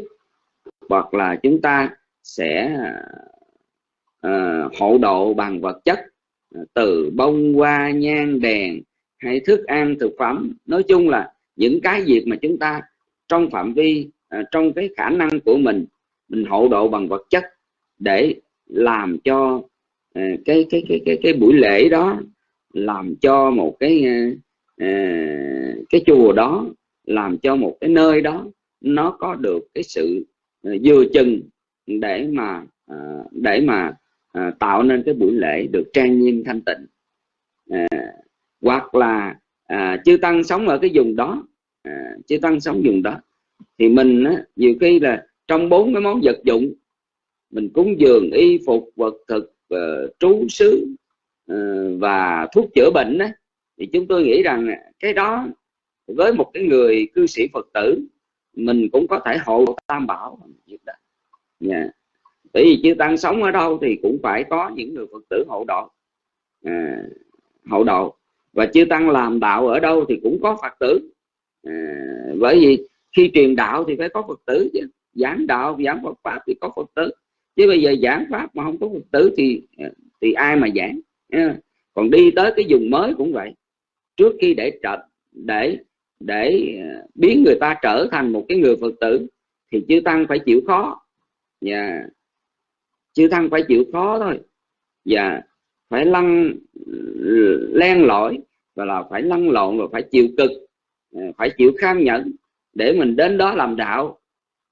[SPEAKER 2] hoặc là chúng ta sẽ uh, hộ độ bằng vật chất từ bông hoa nhang đèn hay thức ăn thực phẩm. Nói chung là những cái việc mà chúng ta trong phạm vi uh, trong cái khả năng của mình mình hộ độ bằng vật chất để làm cho uh, cái cái cái cái cái buổi lễ đó làm cho một cái uh, cái chùa đó làm cho một cái nơi đó nó có được cái sự ờ, vừa chừng để mà ờ, để mà ờ, tạo nên cái buổi lễ được trang nghiêm thanh tịnh. Hoặc là uh, chư tăng sống ở cái vùng đó uh, chư tăng sống vùng đó thì mình nhiều khi là trong bốn cái món vật dụng mình cúng dường y phục vật thực uh, trú xứ uh, và thuốc chữa bệnh thì chúng tôi nghĩ rằng cái đó với một cái người cư sĩ phật tử mình cũng có thể hộ tam bảo việc đó. Yeah. bởi vì chư tăng sống ở đâu thì cũng phải có những người phật tử hộ độ. À, hộ độ. Và chư tăng làm đạo ở đâu thì cũng có phật tử. À, bởi vì khi truyền đạo thì phải có phật tử chứ. Giảng đạo giảng phật pháp thì có phật tử. Chứ bây giờ giảng pháp mà không có phật tử thì ờ, thì ai mà giảng? Còn đi tới cái vùng mới cũng vậy. Trước khi để trật để để à, biến người ta trở thành một cái người phật tử thì chư tăng phải chịu khó và yeah. chư tăng phải chịu khó thôi và yeah. phải lăn len lỏi và là phải lăn lộn và phải chịu cực à, phải chịu kham nhẫn để mình đến đó làm đạo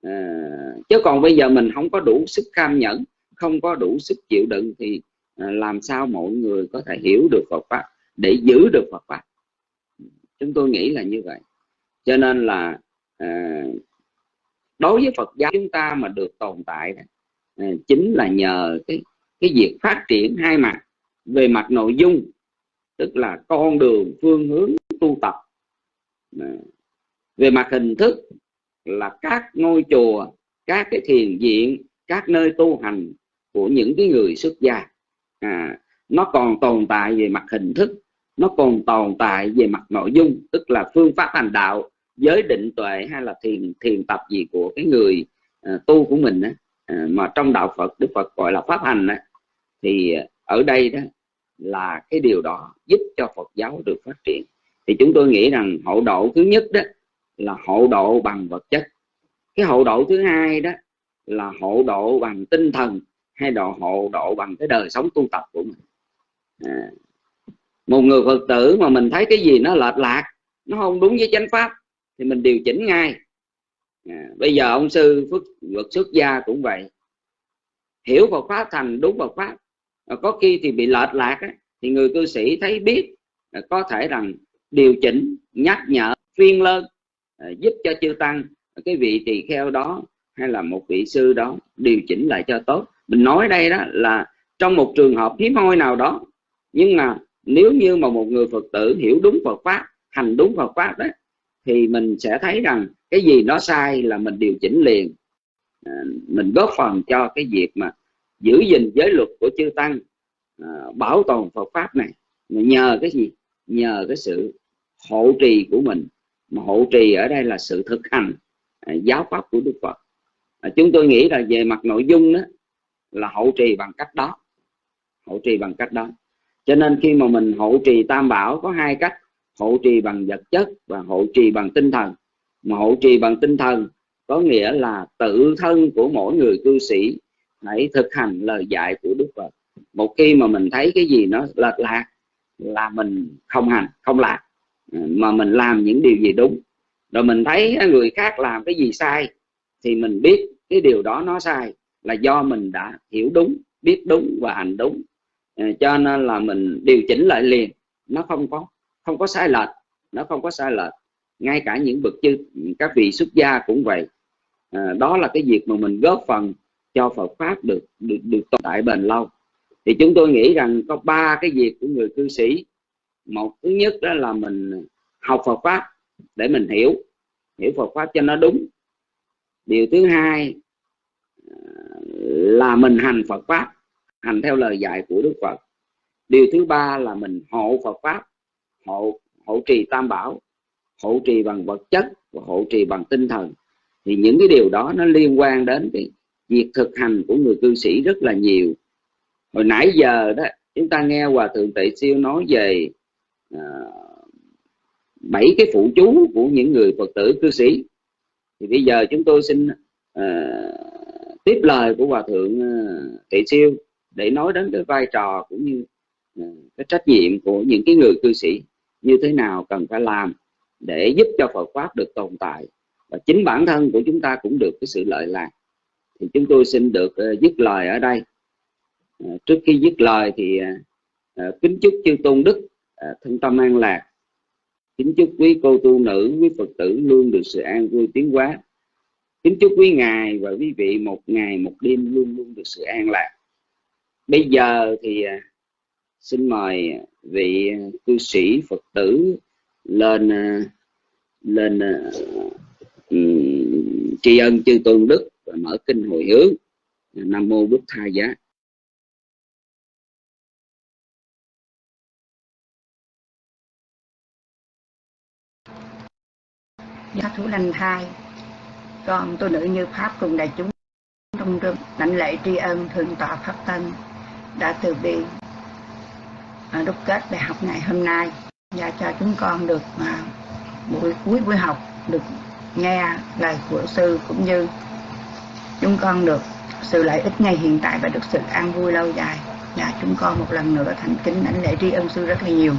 [SPEAKER 2] à, chứ còn bây giờ mình không có đủ sức kham nhẫn không có đủ sức chịu đựng thì à, làm sao mọi người có thể hiểu được Phật pháp để giữ được Phật pháp chúng tôi nghĩ là như vậy. Cho nên là à, đối với Phật giáo chúng ta mà được tồn tại à, chính là nhờ cái cái việc phát triển hai mặt. Về mặt nội dung tức là con đường phương hướng tu tập. À, về mặt hình thức là các ngôi chùa các cái thiền viện các nơi tu hành của những cái người xuất gia. À, nó còn tồn tại về mặt hình thức nó còn tồn tại về mặt nội dung tức là phương pháp hành đạo giới định tuệ hay là thiền thiền tập gì của cái người uh, tu của mình á uh, mà trong đạo Phật Đức Phật gọi là pháp hành á thì ở đây đó là cái điều đó giúp cho Phật giáo được phát triển. Thì chúng tôi nghĩ rằng hậu độ thứ nhất đó là hộ độ bằng vật chất. Cái hộ độ thứ hai đó là hộ độ bằng tinh thần hay độ hộ độ bằng cái đời sống tu tập của mình. À, một người phật tử mà mình thấy cái gì nó lệch lạc nó không đúng với chánh pháp thì mình điều chỉnh ngay. À, bây giờ ông sư phước luật xuất gia cũng vậy. Hiểu Phật pháp thành đúng Phật pháp à, có khi thì bị lệch lạc á, thì người cư sĩ thấy biết à, có thể rằng điều chỉnh nhắc nhở phiên lên à, giúp cho chư tăng à, cái vị tỳ kheo đó hay là một vị sư đó điều chỉnh lại cho tốt. Mình nói đây đó là trong một trường hợp hiếm hoi nào đó nhưng mà nếu như mà một người phật tử hiểu đúng phật pháp hành đúng phật pháp đó thì mình sẽ thấy rằng cái gì nó sai là mình điều chỉnh liền. À, mình góp phần cho cái việc mà giữ gìn giới luật của chư tăng à, bảo tồn phật pháp này. Nhờ cái gì? Nhờ cái sự hộ trì của mình. Mà hộ trì ở đây là sự thực hành à, giáo pháp của đức phật. À, chúng tôi nghĩ là về mặt nội dung đó là hậu trì bằng cách đó. Hậu trì bằng cách đó cho nên khi mà mình hộ trì tam bảo, có hai cách. Hộ trì bằng vật chất và hộ trì bằng tinh thần. Mà hộ trì bằng tinh thần có nghĩa là tự thân của mỗi người cư sĩ hãy thực hành lời dạy của đức phật. Một khi mà mình thấy cái gì nó lệch lạc là mình không hành, không làm. Ừ, mà mình làm những điều gì đúng. Rồi mình thấy người khác làm cái gì sai thì mình biết cái điều đó nó sai là do mình đã hiểu đúng, biết đúng và hành đúng. Ờ, cho nên là mình điều chỉnh lại liền. Nó không có không có sai lệch nó không có sai lệch. Ngay cả những bậc chư các vị xuất gia cũng vậy. À, đó là cái việc mà mình góp phần cho Phật pháp được được được tồn tại bền lâu. Thì chúng tôi nghĩ rằng có ba cái việc của người cư sĩ. Một thứ nhất đó là mình học Phật pháp để mình hiểu hiểu Phật pháp cho nó đúng. Điều thứ hai ờ, là mình hành Phật pháp hành theo lời dạy của Đức Phật. Điều thứ ba là mình hộ Phật pháp hộ hộ trì tam bảo hộ trì bằng vật chất và hộ trì bằng tinh thần. Thì những cái điều đó nó liên quan đến cái việc thực hành của người cư sĩ rất là nhiều. Hồi nãy giờ đó chúng ta nghe hòa thượng tệ siêu nói về bảy bảy cái phụ chú của những người phật tử cư sĩ. Thì bây giờ chúng tôi xin uh, tiếp lời của hòa thượng à, uh, tệ siêu để nói đến cái vai trò cũng như ờ, cái trách nhiệm của những cái người cư sĩ như thế nào cần phải làm để giúp cho Phật pháp được tồn tại. Và chính bản thân của chúng ta cũng được cái sự lợi lạc. Thì chúng tôi xin được ờ, dứt lời ở đây. Ờ, trước khi dứt lời thì kính chúc chư tôn đức thân tâm an lạc. Kính chúc quý cô tu nữ, quý phật tử luôn được sự an vui tiến hóa. Kính chúc quý ngài và quý vị một ngày, một đêm luôn luôn được sự an lạc bây giờ thì à, xin mời vị cư sĩ phật tử lên à, lên à, tri ân chư tôn đức và mở kinh hồi hướng. Nam mô bức tha giá.
[SPEAKER 5] Dạ, giá thủ lành thai, Con tôi nữ như Pháp cùng đại chúng trong rừng lãnh lễ tri ân, thượng tọa Pháp Tân đã từ bi. À, đúc kết bài học ngày hôm nay và cho chúng con được à, buổi cuối buổi học được nghe lời của sư cũng như chúng con được sự lợi ích ngay hiện tại và được sự an vui lâu dài. Và chúng con một lần nữa thành kính đảnh lễ tri ân sư rất là nhiều.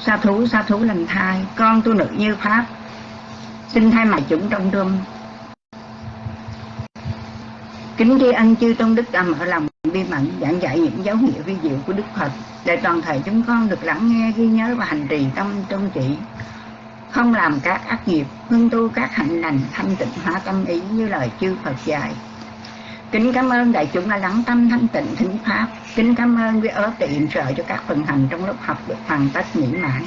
[SPEAKER 5] Sa thú sa thú lành thai, con tu nữ như pháp, xin thay mặt chúng trong trung kính tri ân chư tôn đức đã mở lòng bi mẫn giảng dạy những dấu hiệu vi diệu của đức phật. Để toàn thể chúng con được lắng nghe, ghi nhớ và hành trì tâm trung trị không làm các ác nghiệp hương tu các hạnh lành, thanh tịnh hóa tâm ý như lời chư Phật dạy. Kính cảm ơn đại chúng đã lắng tâm, thanh tịnh, thính pháp. Kính cảm ơn quý ớ tiện trợ cho các phần hành trong lớp học được hoàn tất mỹ mãn.